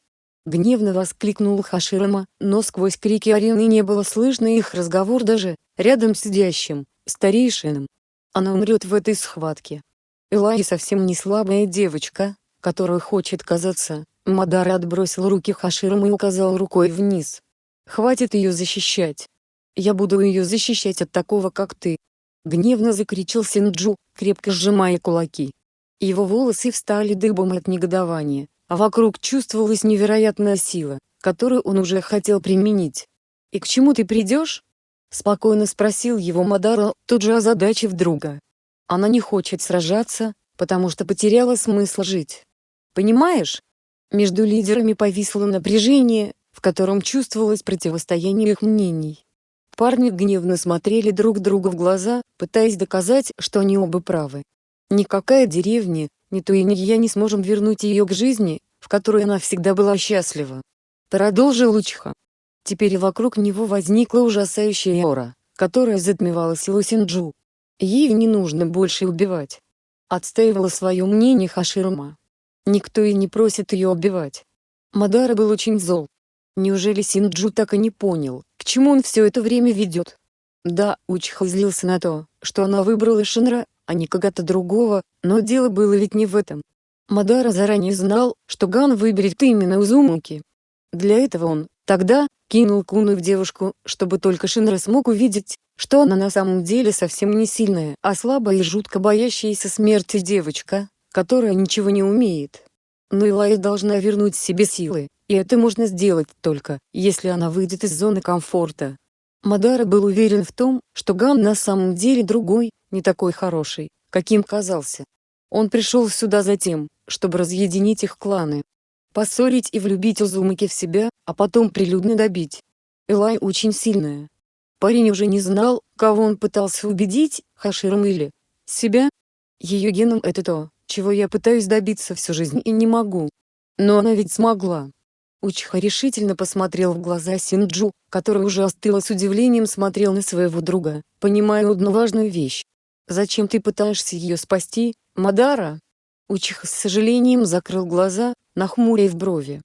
Гневно воскликнул Хаширама, но сквозь крики арены не было слышно их разговор даже, рядом сидящим старейшинам. Она умрет в этой схватке. Элай совсем не слабая девочка, которая хочет казаться. Мадара отбросил руки Хаширам и указал рукой вниз. «Хватит ее защищать. Я буду ее защищать от такого, как ты!» Гневно закричал Синджу, крепко сжимая кулаки. Его волосы встали дыбом от негодования, а вокруг чувствовалась невероятная сила, которую он уже хотел применить. «И к чему ты придешь?» Спокойно спросил его Мадара, тут же озадачив друга. Она не хочет сражаться, потому что потеряла смысл жить. Понимаешь? Между лидерами повисло напряжение, в котором чувствовалось противостояние их мнений. Парни гневно смотрели друг другу в глаза, пытаясь доказать, что они оба правы. Никакая деревня, ни то и ни я не сможем вернуть ее к жизни, в которой она всегда была счастлива. Продолжил Лучха. Теперь вокруг него возникла ужасающая аура, которая затмевала силу Синджу. Ей не нужно больше убивать. Отстаивала свое мнение Хаширума. Никто и не просит ее убивать. Мадара был очень зол. Неужели Синджу так и не понял, к чему он все это время ведет? Да, Учиха злился на то, что она выбрала Шинра, а не кого-то другого, но дело было ведь не в этом. Мадара заранее знал, что Ган выберет именно Узумуки. Для этого он, тогда, кинул куну в девушку, чтобы только Шинра смог увидеть, что она на самом деле совсем не сильная, а слабая и жутко боящаяся смерти девочка, которая ничего не умеет. Но Илая должна вернуть себе силы, и это можно сделать только, если она выйдет из зоны комфорта. Мадара был уверен в том, что Ган на самом деле другой, не такой хороший, каким казался. Он пришел сюда за тем, чтобы разъединить их кланы. Поссорить и влюбить Узумаки в себя, а потом прилюдно добить. Элай очень сильная. Парень уже не знал, кого он пытался убедить, Хаширом или себя. Ее геном это то, чего я пытаюсь добиться всю жизнь и не могу. Но она ведь смогла. Учиха решительно посмотрел в глаза Синджу, который уже остыло с удивлением смотрел на своего друга, понимая одну важную вещь. «Зачем ты пытаешься ее спасти, Мадара?» Учиха с сожалением закрыл глаза, нахмурив брови.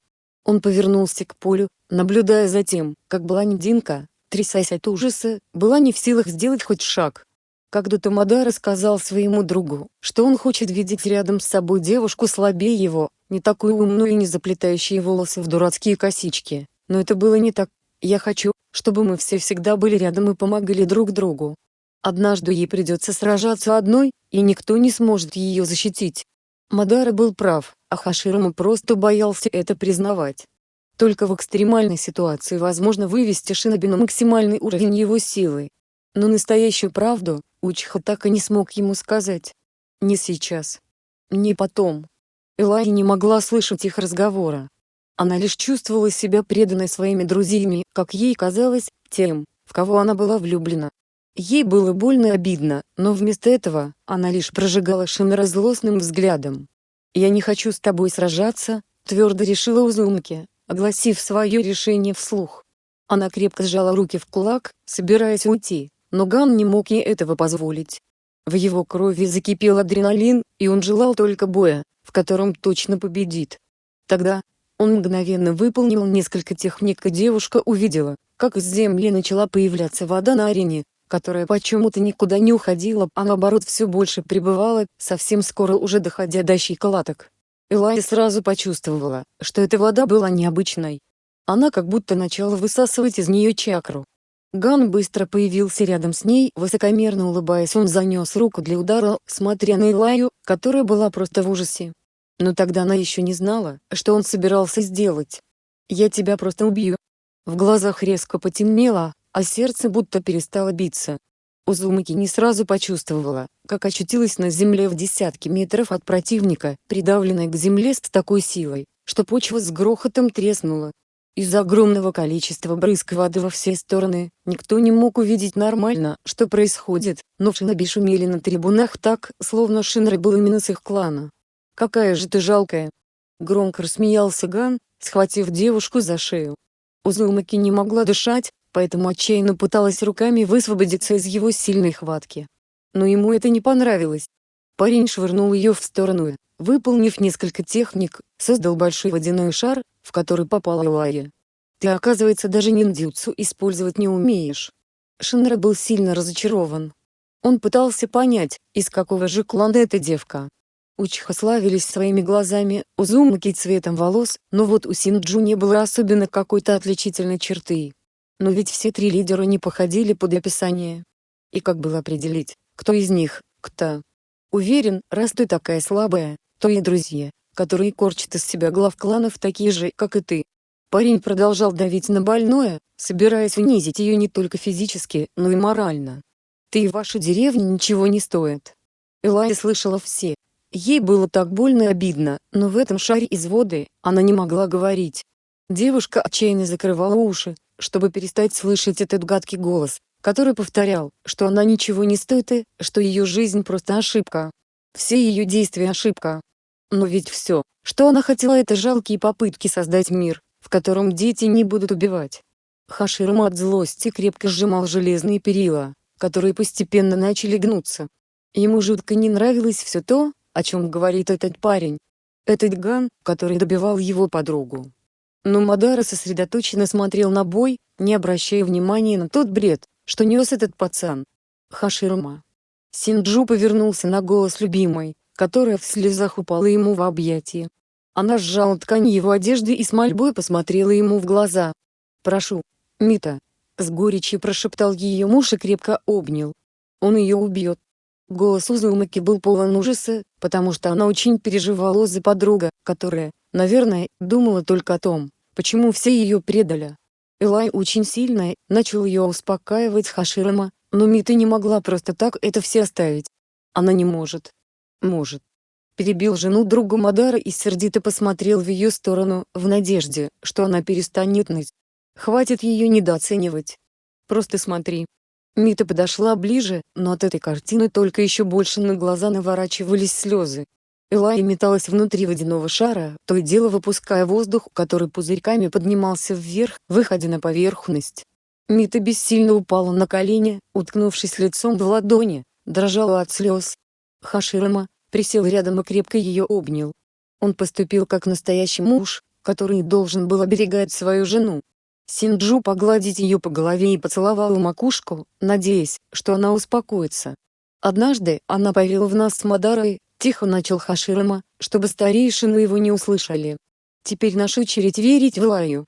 Он повернулся к полю, наблюдая за тем, как блондинка, трясясь от ужаса, была не в силах сделать хоть шаг. Когда-то Мадара сказал своему другу, что он хочет видеть рядом с собой девушку слабее его, не такую умную и не заплетающие волосы в дурацкие косички. Но это было не так. Я хочу, чтобы мы все всегда были рядом и помогали друг другу. Однажды ей придется сражаться одной, и никто не сможет ее защитить. Мадара был прав, а Хаширама просто боялся это признавать. Только в экстремальной ситуации возможно вывести Шиноби на максимальный уровень его силы. Но настоящую правду, Учиха так и не смог ему сказать. Не сейчас. Не потом. Элай не могла слышать их разговора. Она лишь чувствовала себя преданной своими друзьями, как ей казалось, тем, в кого она была влюблена. Ей было больно и обидно, но вместо этого, она лишь прожигала Шинера злостным взглядом. «Я не хочу с тобой сражаться», — твердо решила Узумки, огласив свое решение вслух. Она крепко сжала руки в кулак, собираясь уйти, но Ган не мог ей этого позволить. В его крови закипел адреналин, и он желал только боя, в котором точно победит. Тогда, он мгновенно выполнил несколько техник и девушка увидела, как из земли начала появляться вода на арене, которая почему-то никуда не уходила, а наоборот все больше пребывала, совсем скоро уже доходя до щиколоток. Элай сразу почувствовала, что эта вода была необычной. Она как будто начала высасывать из нее чакру. Ган быстро появился рядом с ней, высокомерно улыбаясь он занес руку для удара, смотря на Илаю, которая была просто в ужасе. Но тогда она еще не знала, что он собирался сделать. «Я тебя просто убью». В глазах резко потемнело, а сердце будто перестало биться. Узумаки не сразу почувствовала, как очутилась на земле в десятки метров от противника, придавленной к земле с такой силой, что почва с грохотом треснула. Из-за огромного количества брызг воды во все стороны, никто не мог увидеть нормально, что происходит, но в Шиноби шумели на трибунах так, словно Шинры был именно с их клана. «Какая же ты жалкая!» Громко рассмеялся Ган, схватив девушку за шею. Узумаки не могла дышать, поэтому отчаянно пыталась руками высвободиться из его сильной хватки. Но ему это не понравилось. Парень швырнул ее в сторону и, выполнив несколько техник, создал большой водяной шар, в который попала Лая. «Ты, оказывается, даже ниндзюцу использовать не умеешь». Шинра был сильно разочарован. Он пытался понять, из какого же клана эта девка. Учиха славились своими глазами, Узумаки цветом волос, но вот у Синджу не было особенно какой-то отличительной черты. Но ведь все три лидера не походили под описание. И как было определить, кто из них, кто? Уверен, раз ты такая слабая, то и друзья, которые корчат из себя глав кланов такие же, как и ты. Парень продолжал давить на больное, собираясь унизить ее не только физически, но и морально. Ты и ваша деревня ничего не стоит. Элай слышала все, Ей было так больно и обидно, но в этом шаре из воды, она не могла говорить. Девушка отчаянно закрывала уши, чтобы перестать слышать этот гадкий голос, который повторял, что она ничего не стоит и, что ее жизнь просто ошибка. Все ее действия ошибка. Но ведь все, что она хотела это жалкие попытки создать мир, в котором дети не будут убивать. Хаширма от злости крепко сжимал железные перила, которые постепенно начали гнуться. Ему жутко не нравилось все то, о чем говорит этот парень. Этот Ган, который добивал его подругу. Но Мадара сосредоточенно смотрел на бой, не обращая внимания на тот бред, что нес этот пацан. Хаширума. Синджу повернулся на голос любимой, которая в слезах упала ему в объятия. Она сжала ткань его одежды и с мольбой посмотрела ему в глаза. «Прошу, Мита», — с горечью прошептал ее муж и крепко обнял. «Он ее убьет, Голос Узумаки был полон ужаса, потому что она очень переживала за подруга, которая, наверное, думала только о том, Почему все ее предали? Элай очень сильно начал ее успокаивать Хаширама, но Мита не могла просто так это все оставить. Она не может. Может. Перебил жену друга Мадара и сердито посмотрел в ее сторону, в надежде, что она перестанет ныть. Хватит ее недооценивать. Просто смотри. Мита подошла ближе, но от этой картины только еще больше на глаза наворачивались слезы. Элай металась внутри водяного шара, то и дело выпуская воздух, который пузырьками поднимался вверх, выходя на поверхность. Мита бессильно упала на колени, уткнувшись лицом в ладони, дрожала от слез. Хаширама, присел рядом и крепко ее обнял. Он поступил как настоящий муж, который должен был оберегать свою жену. Синджу погладить ее по голове и поцеловал макушку, надеясь, что она успокоится. Однажды она повела в нас с Мадарой, Тихо начал Хаширама, чтобы старейшины его не услышали. Теперь наша очередь верить в Лаю.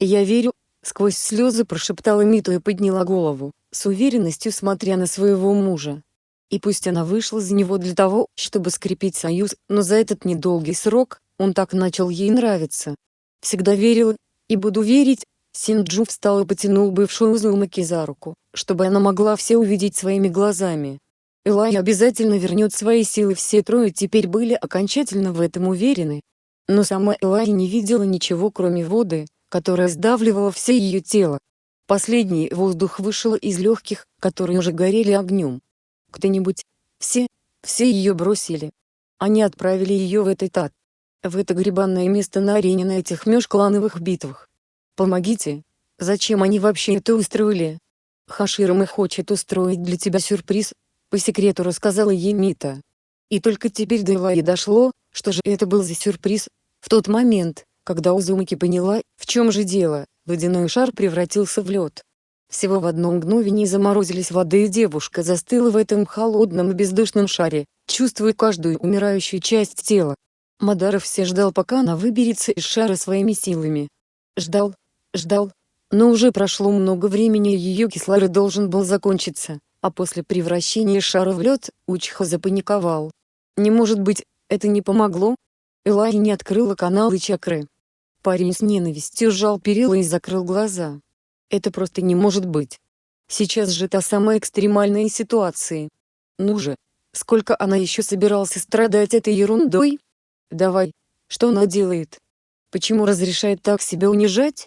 Я верю, сквозь слезы прошептала Миту и подняла голову, с уверенностью смотря на своего мужа. И пусть она вышла за него для того, чтобы скрепить союз, но за этот недолгий срок, он так начал ей нравиться. Всегда верила, и буду верить, Синджу встал и потянул бывшую Узумаки за руку, чтобы она могла все увидеть своими глазами. Элай обязательно вернет свои силы все трое теперь были окончательно в этом уверены. Но сама Элай не видела ничего кроме воды, которая сдавливала все ее тело. Последний воздух вышел из легких, которые уже горели огнем. Кто-нибудь, все, все ее бросили. Они отправили ее в этот ад. В это на этих межклановых битвах. Помогите. Зачем они вообще это устроили? Хаширама хочет устроить для тебя сюрприз, по секрету рассказала ей Мита. И только теперь до Элайи дошло, что же это был за сюрприз. В тот момент, когда Узумаки поняла, в чем же дело, водяной шар превратился в лед. Всего в одно мгновение заморозились воды и девушка застыла в этом холодном и бездушном шаре, чувствуя каждую умирающую часть тела. Мадаров все ждал пока она выберется из шара своими силами. Ждал, ждал, но уже прошло много времени и ее кислород должен был закончиться а после превращения шара в лед, Учха запаниковал. Не может быть, это не помогло? Элай не открыла каналы чакры. Парень с ненавистью сжал перила и закрыл глаза. Это просто не может быть. Сейчас же та самая экстремальная ситуация. Ну же, сколько она еще собирался страдать этой ерундой? Давай, что она делает? Почему разрешает так себя унижать?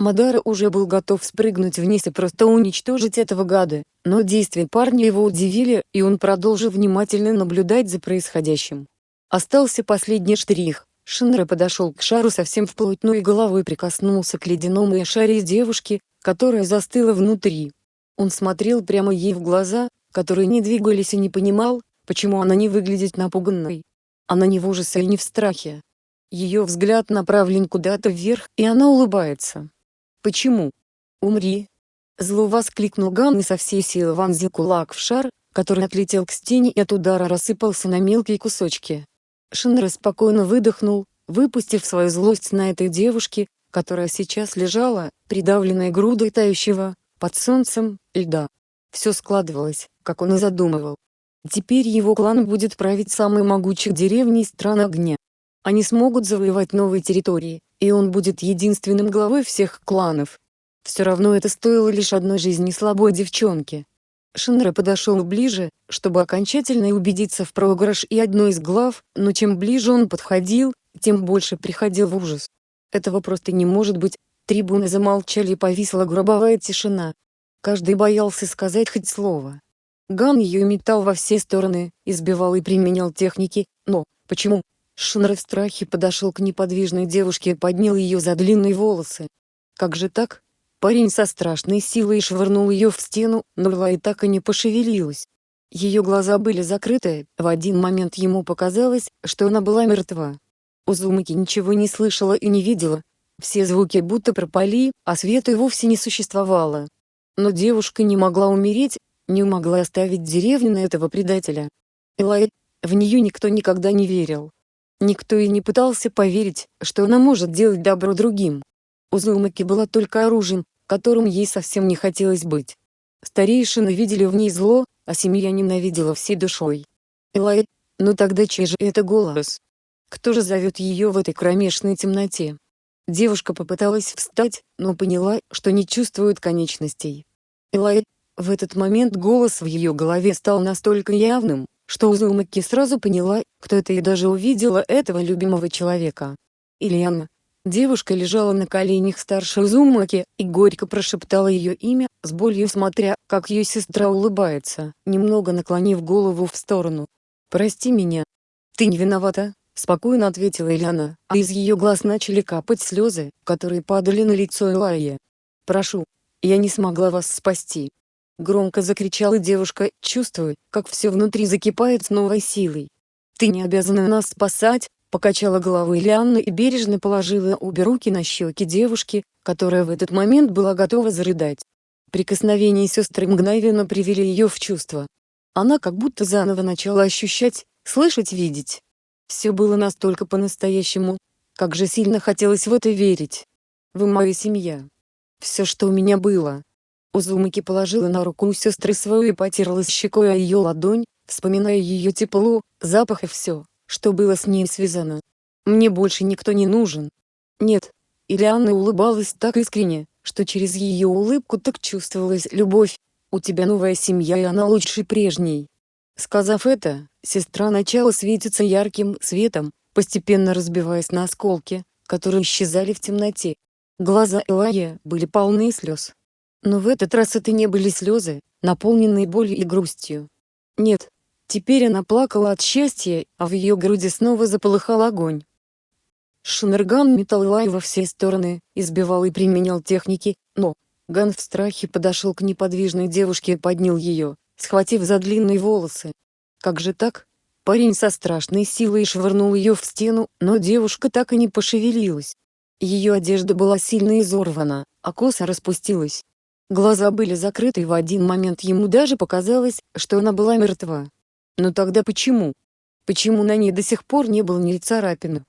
Мадара уже был готов спрыгнуть вниз и просто уничтожить этого гада, но действия парня его удивили, и он продолжил внимательно наблюдать за происходящим. Остался последний штрих. Шинра подошел к шару совсем вплотную и головой прикоснулся к ледяному шаре девушки, которая застыла внутри. Он смотрел прямо ей в глаза, которые не двигались и не понимал, почему она не выглядит напуганной. Она не в ужасе и не в страхе. Ее взгляд направлен куда-то вверх, и она улыбается. Почему? Умри. Зло воскликнул Ган и со всей силы вонзил кулак в шар, который отлетел к стене и от удара рассыпался на мелкие кусочки. Шинра спокойно выдохнул, выпустив свою злость на этой девушке, которая сейчас лежала, придавленная грудой тающего, под солнцем, льда. Все складывалось, как он и задумывал. Теперь его клан будет править самой могучей деревней стран огня. Они смогут завоевать новые территории, и он будет единственным главой всех кланов. Все равно это стоило лишь одной жизни слабой девчонки. Шинра подошел ближе, чтобы окончательно убедиться в проигрыш и одной из глав, но чем ближе он подходил, тем больше приходил в ужас. Этого просто не может быть. Трибуны замолчали и повисла гробовая тишина. Каждый боялся сказать хоть слово. Ган ее метал во все стороны, избивал и применял техники, но, почему, Шинра в страхе подошел к неподвижной девушке и поднял ее за длинные волосы. Как же так? Парень со страшной силой швырнул ее в стену, но Лай так и не пошевелилась. Ее глаза были закрыты, в один момент ему показалось, что она была мертва. Узумаки ничего не слышала и не видела. Все звуки будто пропали, а света и вовсе не существовало. Но девушка не могла умереть, не могла оставить деревню на этого предателя. Элай, в нее никто никогда не верил. Никто и не пытался поверить, что она может делать добро другим. Узумаки была только оружием, которым ей совсем не хотелось быть. Старейшины видели в ней зло, а семья ненавидела всей душой. Элай, ну тогда чей же это голос? Кто же зовет ее в этой кромешной темноте? Девушка попыталась встать, но поняла, что не чувствует конечностей. Элай, в этот момент голос в ее голове стал настолько явным, что Узумаки сразу поняла, кто это и даже увидела этого любимого человека. Ильяна. Девушка лежала на коленях старшей Узумаки и горько прошептала ее имя, с болью смотря, как ее сестра улыбается, немного наклонив голову в сторону. «Прости меня. Ты не виновата», — спокойно ответила Ильяна, а из ее глаз начали капать слезы, которые падали на лицо Элайя. «Прошу. Я не смогла вас спасти. Громко закричала девушка, чувствуя, как все внутри закипает с новой силой. «Ты не обязана нас спасать!» Покачала головой Лианна и бережно положила обе руки на щеки девушки, которая в этот момент была готова зарыдать. Прикосновения сестры мгновенно привели ее в чувство. Она как будто заново начала ощущать, слышать, видеть. Все было настолько по-настоящему. Как же сильно хотелось в это верить. Вы моя семья. Все, что у меня было, Узумаки положила на руку сестры свою и потерлась щекой о ее ладонь, вспоминая ее тепло, запах и все, что было с ней связано. «Мне больше никто не нужен». «Нет». Ильяна улыбалась так искренне, что через ее улыбку так чувствовалась любовь. «У тебя новая семья и она лучше прежней». Сказав это, сестра начала светиться ярким светом, постепенно разбиваясь на осколки, которые исчезали в темноте. Глаза Элая были полны слез. Но в этот раз это не были слезы, наполненные болью и грустью. Нет. Теперь она плакала от счастья, а в ее груди снова заполыхал огонь. Шинерган метал Лай во все стороны, избивал и применял техники, но Ган в страхе подошел к неподвижной девушке и поднял ее, схватив за длинные волосы. Как же так? Парень со страшной силой швырнул ее в стену, но девушка так и не пошевелилась. Ее одежда была сильно изорвана, а коса распустилась. Глаза были закрыты и в один момент ему даже показалось, что она была мертва. Но тогда почему? Почему на ней до сих пор не было ни царапины?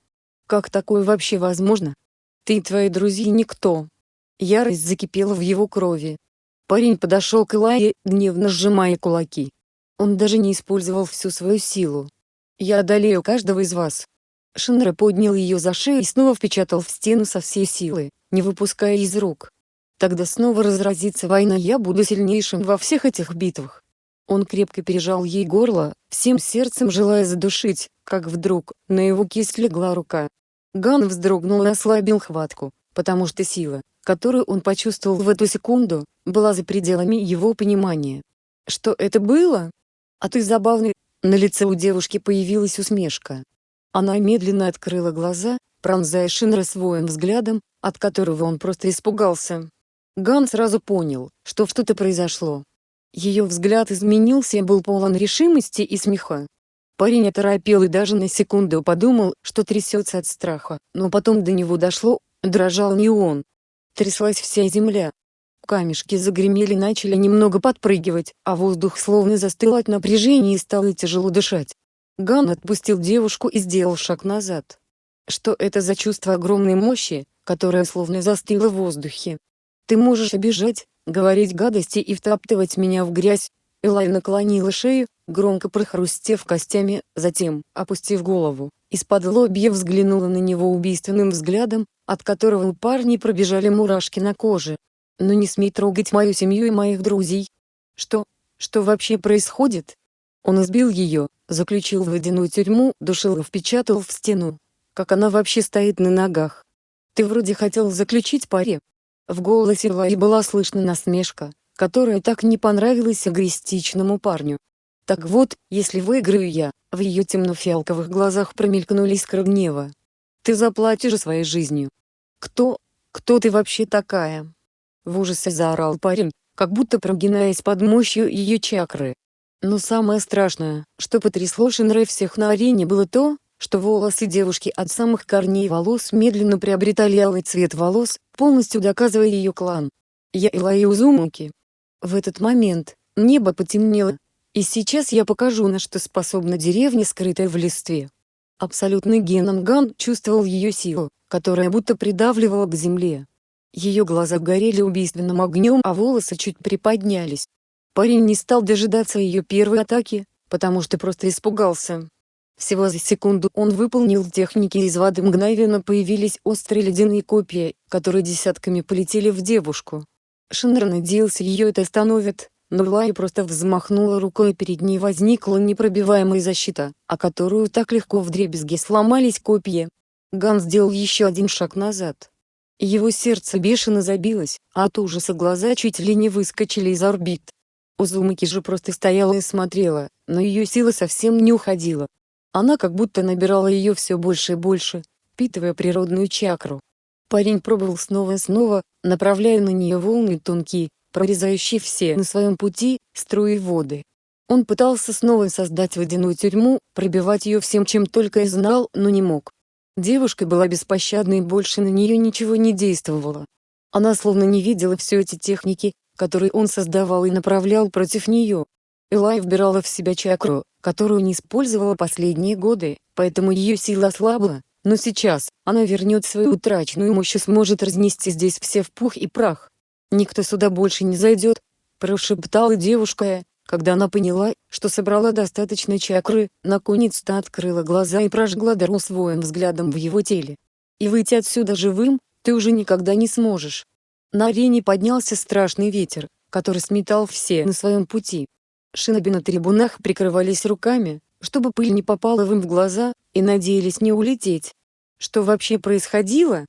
Как такое вообще возможно? Ты и твои друзья никто. Ярость закипела в его крови. Парень подошел к Илае, гневно сжимая кулаки. Он даже не использовал всю свою силу. «Я одолею каждого из вас». Шинра поднял ее за шею и снова впечатал в стену со всей силы, не выпуская из рук. Тогда снова разразится война я буду сильнейшим во всех этих битвах. Он крепко пережал ей горло, всем сердцем желая задушить, как вдруг, на его кисть легла рука. Ган вздрогнул и ослабил хватку, потому что сила, которую он почувствовал в эту секунду, была за пределами его понимания. Что это было? А ты забавный. На лице у девушки появилась усмешка. Она медленно открыла глаза, пронзая Шинра своим взглядом, от которого он просто испугался. Ган сразу понял, что что-то произошло. Ее взгляд изменился и был полон решимости и смеха. Парень оторопел и даже на секунду подумал, что трясется от страха, но потом до него дошло, дрожал не он. Тряслась вся земля. Камешки загремели начали немного подпрыгивать, а воздух словно застыл от напряжения и стало тяжело дышать. Ган отпустил девушку и сделал шаг назад. Что это за чувство огромной мощи, которое словно застыло в воздухе? Ты можешь обижать, говорить гадости и втаптывать меня в грязь. Элай наклонила шею, громко прохрустев костями, затем, опустив голову, из-под лобья взглянула на него убийственным взглядом, от которого у парня пробежали мурашки на коже. «Но не смей трогать мою семью и моих друзей». «Что? Что вообще происходит?» Он избил ее, заключил в водяную тюрьму, душил и впечатал в стену. Как она вообще стоит на ногах? Ты вроде хотел заключить паре, в голосе Лаи была слышна насмешка, которая так не понравилась эгоистичному парню. Так вот, если выиграю я, в ее темно-фиалковых глазах промелькнули искры гнева. Ты заплатишь своей жизнью. Кто, кто ты вообще такая? В ужасе заорал парень, как будто прогинаясь под мощью ее чакры. Но самое страшное, что потрясло Шинрей всех на арене было то, что волосы девушки от самых корней волос медленно приобретали алый цвет волос, полностью доказывая ее клан. Я Илай Узумуки. В этот момент, небо потемнело. И сейчас я покажу на что способна деревня скрытая в листве. Абсолютный геном Ган чувствовал ее силу, которая будто придавливала к земле. Ее глаза горели убийственным огнем, а волосы чуть приподнялись. Парень не стал дожидаться ее первой атаки, потому что просто испугался. Всего за секунду он выполнил техники из воды мгновенно появились острые ледяные копья, которые десятками полетели в девушку. Шиннер надеялся ее это остановит, но Лая просто взмахнула рукой и перед ней возникла непробиваемая защита, о которую так легко вдребезги сломались копья. Ган сделал еще один шаг назад. Его сердце бешено забилось, а от ужаса глаза чуть ли не выскочили из орбит. Узумаки же просто стояла и смотрела, но ее сила совсем не уходила. Она как будто набирала ее все больше и больше, впитывая природную чакру. Парень пробовал снова и снова, направляя на нее волны тонкие, прорезающие все на своем пути, струи воды. Он пытался снова создать водяную тюрьму, пробивать ее всем чем только и знал, но не мог. Девушка была беспощадна и больше на нее ничего не действовало. Она словно не видела все эти техники, которые он создавал и направлял против нее. Элай вбирала в себя чакру, которую не использовала последние годы, поэтому ее сила ослабла, но сейчас, она вернет свою утраченную мощь и сможет разнести здесь все в пух и прах. «Никто сюда больше не зайдет», – прошептала девушка, когда она поняла, что собрала достаточно чакры, наконец-то открыла глаза и прожгла дару своим взглядом в его теле. «И выйти отсюда живым, ты уже никогда не сможешь». На арене поднялся страшный ветер, который сметал все на своем пути. Шиноби на трибунах прикрывались руками, чтобы пыль не попала им в глаза, и надеялись не улететь. Что вообще происходило?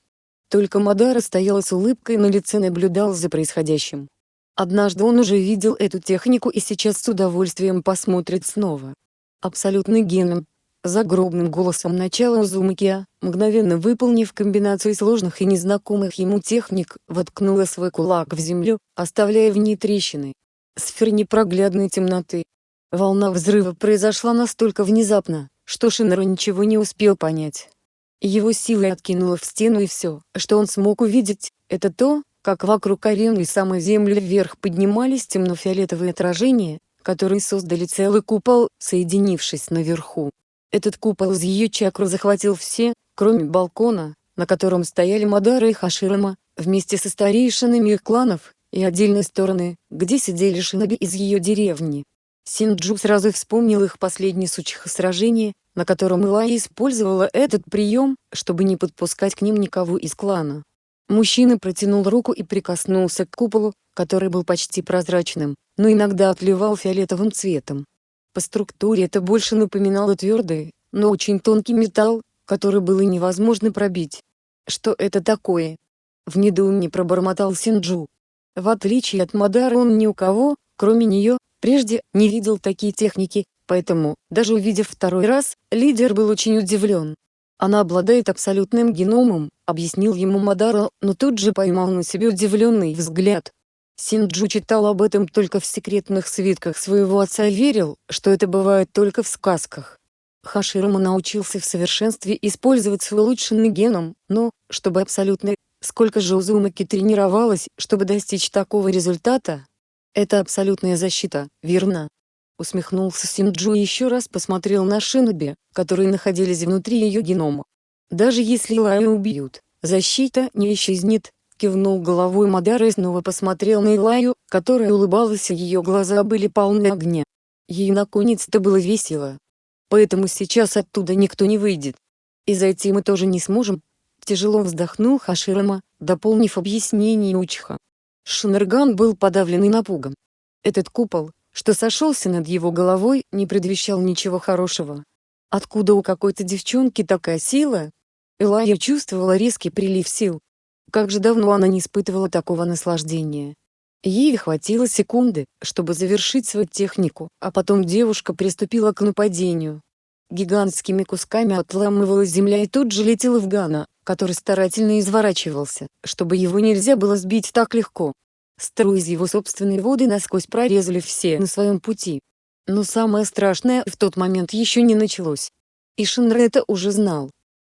Только Мадара стояла с улыбкой на лице наблюдал за происходящим. Однажды он уже видел эту технику и сейчас с удовольствием посмотрит снова. Абсолютный геном. Загробным голосом начала Узумакия, мгновенно выполнив комбинацию сложных и незнакомых ему техник, воткнула свой кулак в землю, оставляя в ней трещины сфер непроглядной темноты. Волна взрыва произошла настолько внезапно, что Шинеру ничего не успел понять. Его силой откинуло в стену и все, что он смог увидеть, это то, как вокруг арены и самой земли вверх поднимались темно-фиолетовые отражения, которые создали целый купол, соединившись наверху. Этот купол из ее чакру захватил все, кроме балкона, на котором стояли Мадара и Хаширама, вместе со старейшинами их кланов, и отдельной стороны, где сидели шиноби из ее деревни. Синджу сразу вспомнил их последний сучих сражение, на котором Илай использовала этот прием, чтобы не подпускать к ним никого из клана. Мужчина протянул руку и прикоснулся к куполу, который был почти прозрачным, но иногда отливал фиолетовым цветом. По структуре это больше напоминало твердый, но очень тонкий металл, который было невозможно пробить. Что это такое? В недоумении пробормотал Синджу. В отличие от Мадары он ни у кого, кроме нее, прежде не видел такие техники, поэтому, даже увидев второй раз, лидер был очень удивлен. Она обладает абсолютным геномом, объяснил ему Мадара, но тут же поймал на себе удивленный взгляд. Синджу читал об этом только в секретных свитках своего отца и верил, что это бывает только в сказках. Хаширама научился в совершенстве использовать свой улучшенный геном, но, чтобы абсолютно Сколько же Узумаки тренировалась, чтобы достичь такого результата? Это абсолютная защита, верно? Усмехнулся Синджу и еще раз посмотрел на Шиноби, которые находились внутри ее генома. Даже если Илаю убьют, защита не исчезнет, кивнул головой Мадара и снова посмотрел на Илаю, которая улыбалась и ее глаза были полны огня. Ей наконец-то было весело. Поэтому сейчас оттуда никто не выйдет. И зайти мы тоже не сможем, Тяжело вздохнул Хаширама, дополнив объяснение Учха. Шинерган был подавлен и напуган. Этот купол, что сошелся над его головой, не предвещал ничего хорошего. Откуда у какой-то девчонки такая сила? Элая чувствовала резкий прилив сил. Как же давно она не испытывала такого наслаждения. Ей хватило секунды, чтобы завершить свою технику, а потом девушка приступила к нападению. Гигантскими кусками отламывалась земля и тут же летела в Гана, который старательно изворачивался, чтобы его нельзя было сбить так легко. Струи из его собственной воды насквозь прорезали все на своем пути. Но самое страшное в тот момент еще не началось. И Шинра это уже знал.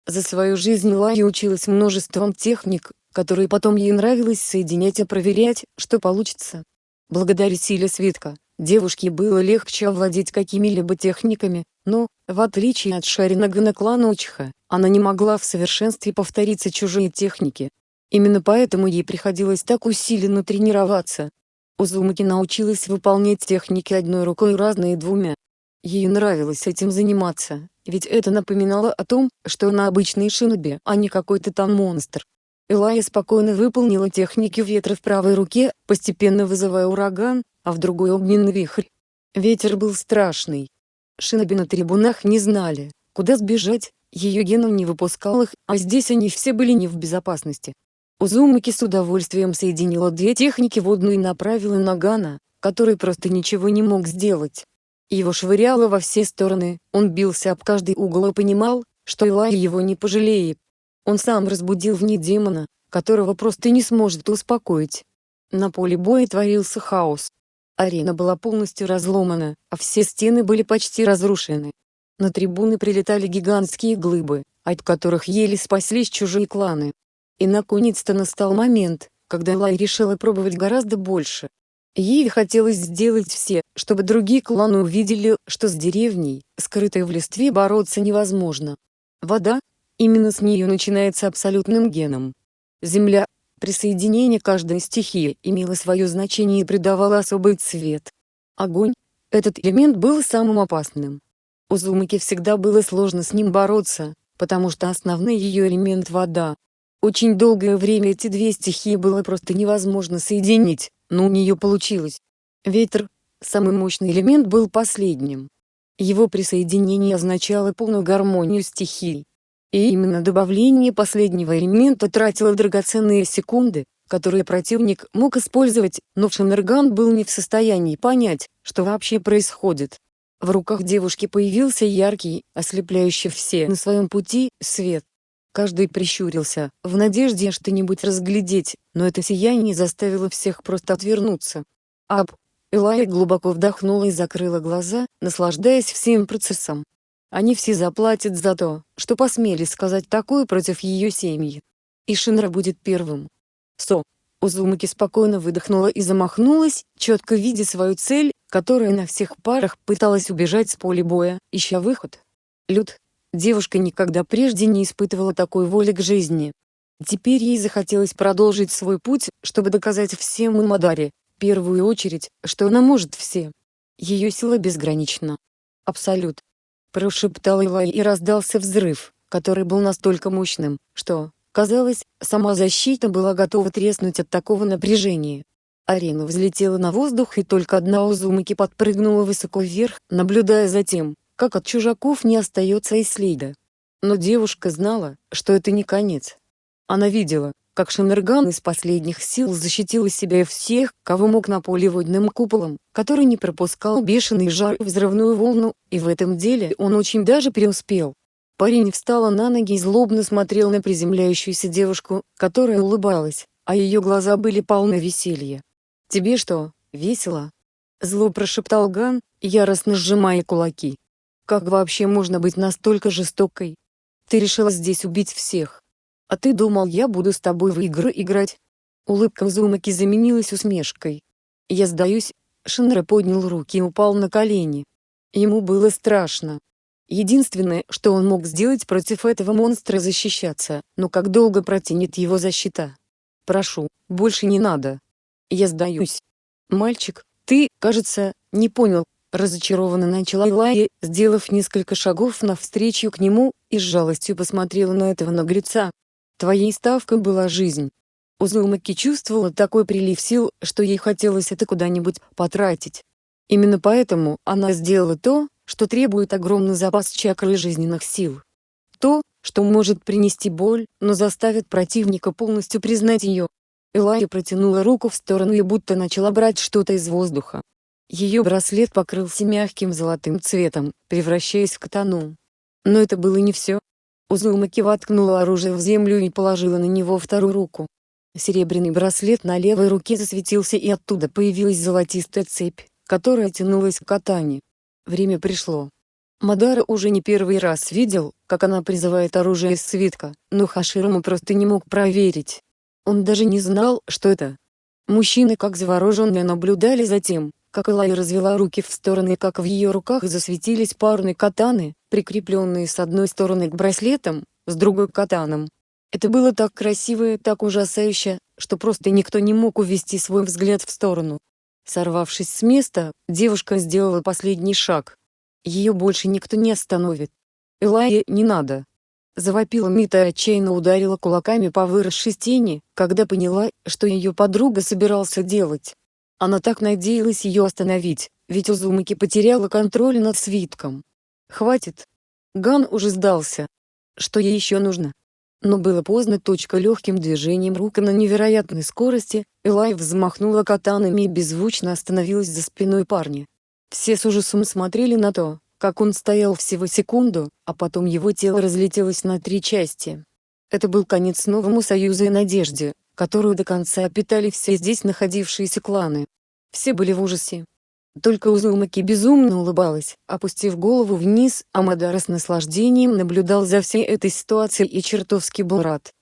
За свою жизнь Лая училась множеством техник, которые потом ей нравилось соединять и проверять, что получится. Благодаря силе свитка, девушке было легче овладеть какими-либо техниками, но, в отличие от Шаринагана клана Учха, она не могла в совершенстве повториться чужие техники. Именно поэтому ей приходилось так усиленно тренироваться. Узумаки научилась выполнять техники одной рукой разные двумя. Ей нравилось этим заниматься, ведь это напоминало о том, что она обычный шиноби, а не какой-то там монстр. Элая спокойно выполнила техники ветра в правой руке, постепенно вызывая ураган, а в другой огненный вихрь. Ветер был страшный. Шиноби на трибунах не знали, куда сбежать, ее геном не выпускал их, а здесь они все были не в безопасности. Узумаки с удовольствием соединила две техники водную и направила на Гана, который просто ничего не мог сделать. Его швыряло во все стороны, он бился об каждый угол и понимал, что Илай его не пожалеет. Он сам разбудил в ней демона, которого просто не сможет успокоить. На поле боя творился хаос. Арена была полностью разломана, а все стены были почти разрушены. На трибуны прилетали гигантские глыбы, от которых еле спаслись чужие кланы. И наконец-то настал момент, когда Лай решила пробовать гораздо больше. Ей хотелось сделать все, чтобы другие кланы увидели, что с деревней, скрытой в листве бороться невозможно. Вода, именно с нее начинается абсолютным геном. Земля, присоединение каждой стихии имело свое значение и придавало особый цвет. Огонь, этот элемент был самым опасным. У Зумаки всегда было сложно с ним бороться, потому что основной ее элемент — вода. Очень долгое время эти две стихии было просто невозможно соединить, но у нее получилось. Ветер, самый мощный элемент был последним. Его присоединение означало полную гармонию стихий. И именно добавление последнего элемента тратило драгоценные секунды, которые противник мог использовать, но Шинерган был не в состоянии понять, что вообще происходит. В руках девушки появился яркий, ослепляющий все на своем пути, свет. Каждый прищурился, в надежде что-нибудь разглядеть, но это сияние заставило всех просто отвернуться. Ап! Элая глубоко вдохнула и закрыла глаза, наслаждаясь всем процессом. Они все заплатят за то, что посмели сказать такое против ее семьи. И Шинра будет первым. Со. Узумаки спокойно выдохнула и замахнулась, четко видя свою цель, которая на всех парах пыталась убежать с поля боя, ища выход. Люд, Девушка никогда прежде не испытывала такой воли к жизни. Теперь ей захотелось продолжить свой путь, чтобы доказать всем и Мадаре, в первую очередь, что она может все. Ее сила безгранична. Абсолют. Прошептал Илай и раздался взрыв, который был настолько мощным, что, казалось, сама защита была готова треснуть от такого напряжения. Арена взлетела на воздух и только одна Узумаки подпрыгнула высоко вверх, наблюдая за тем, как от чужаков не остается и следа. Но девушка знала, что это не конец. Она видела, как Шамерган из последних сил защитил себя и всех, кого мог на поле куполом, который не пропускал бешеный жар и взрывную волну, и в этом деле он очень даже преуспел. Парень встала на ноги и злобно смотрел на приземляющуюся девушку, которая улыбалась, а ее глаза были полны веселья. «Тебе что, весело?» Зло прошептал Ган, яростно сжимая кулаки. Как вообще можно быть настолько жестокой? Ты решила здесь убить всех. А ты думал я буду с тобой в игры играть? Улыбка в Зумаки заменилась усмешкой. Я сдаюсь. Шинра поднял руки и упал на колени. Ему было страшно. Единственное, что он мог сделать против этого монстра защищаться, но как долго протянет его защита? Прошу, больше не надо. Я сдаюсь. Мальчик, ты, кажется, не понял, Разочарованно начала Илая, сделав несколько шагов навстречу к нему, и с жалостью посмотрела на этого наглеца. Твоей ставкой была жизнь. Узумаки чувствовала такой прилив сил, что ей хотелось это куда-нибудь потратить. Именно поэтому она сделала то, что требует огромный запас чакры жизненных сил. То, что может принести боль, но заставит противника полностью признать ее. Элая протянула руку в сторону и будто начала брать что-то из воздуха. Ее браслет покрылся мягким золотым цветом, превращаясь в катану. Но это было не все. Узумаки воткнула оружие в землю и положила на него вторую руку. Серебряный браслет на левой руке засветился и оттуда появилась золотистая цепь, которая тянулась к катане. Время пришло. Мадара уже не первый раз видел, как она призывает оружие из свитка, но Хаширому просто не мог проверить. Он даже не знал, что это. Мужчины как завороженные наблюдали за тем, как Элай развела руки в стороны как в ее руках засветились парные катаны, прикрепленные с одной стороны к браслетам, с другой к катанам. Это было так красиво и так ужасающе, что просто никто не мог увести свой взгляд в сторону. Сорвавшись с места, девушка сделала последний шаг. Ее больше никто не остановит. Элайя, не надо!» Завопила Мита и отчаянно ударила кулаками по выросшей стене, когда поняла, что ее подруга собирался делать. Она так надеялась ее остановить, ведь Узумаки потеряла контроль над свитком. «Хватит!» Ган уже сдался. Что ей еще нужно? Но было поздно. Точка легким движением рук и на невероятной скорости, Элай взмахнула катанами и беззвучно остановилась за спиной парня. Все с ужасом смотрели на то, как он стоял всего секунду, а потом его тело разлетелось на три части. Это был конец новому союзу и надежде, которую до конца питали все здесь находившиеся кланы. Все были в ужасе. Только Узумаки безумно улыбалась, опустив голову вниз, а Мадара с наслаждением наблюдал за всей этой ситуацией и чертовски был рад,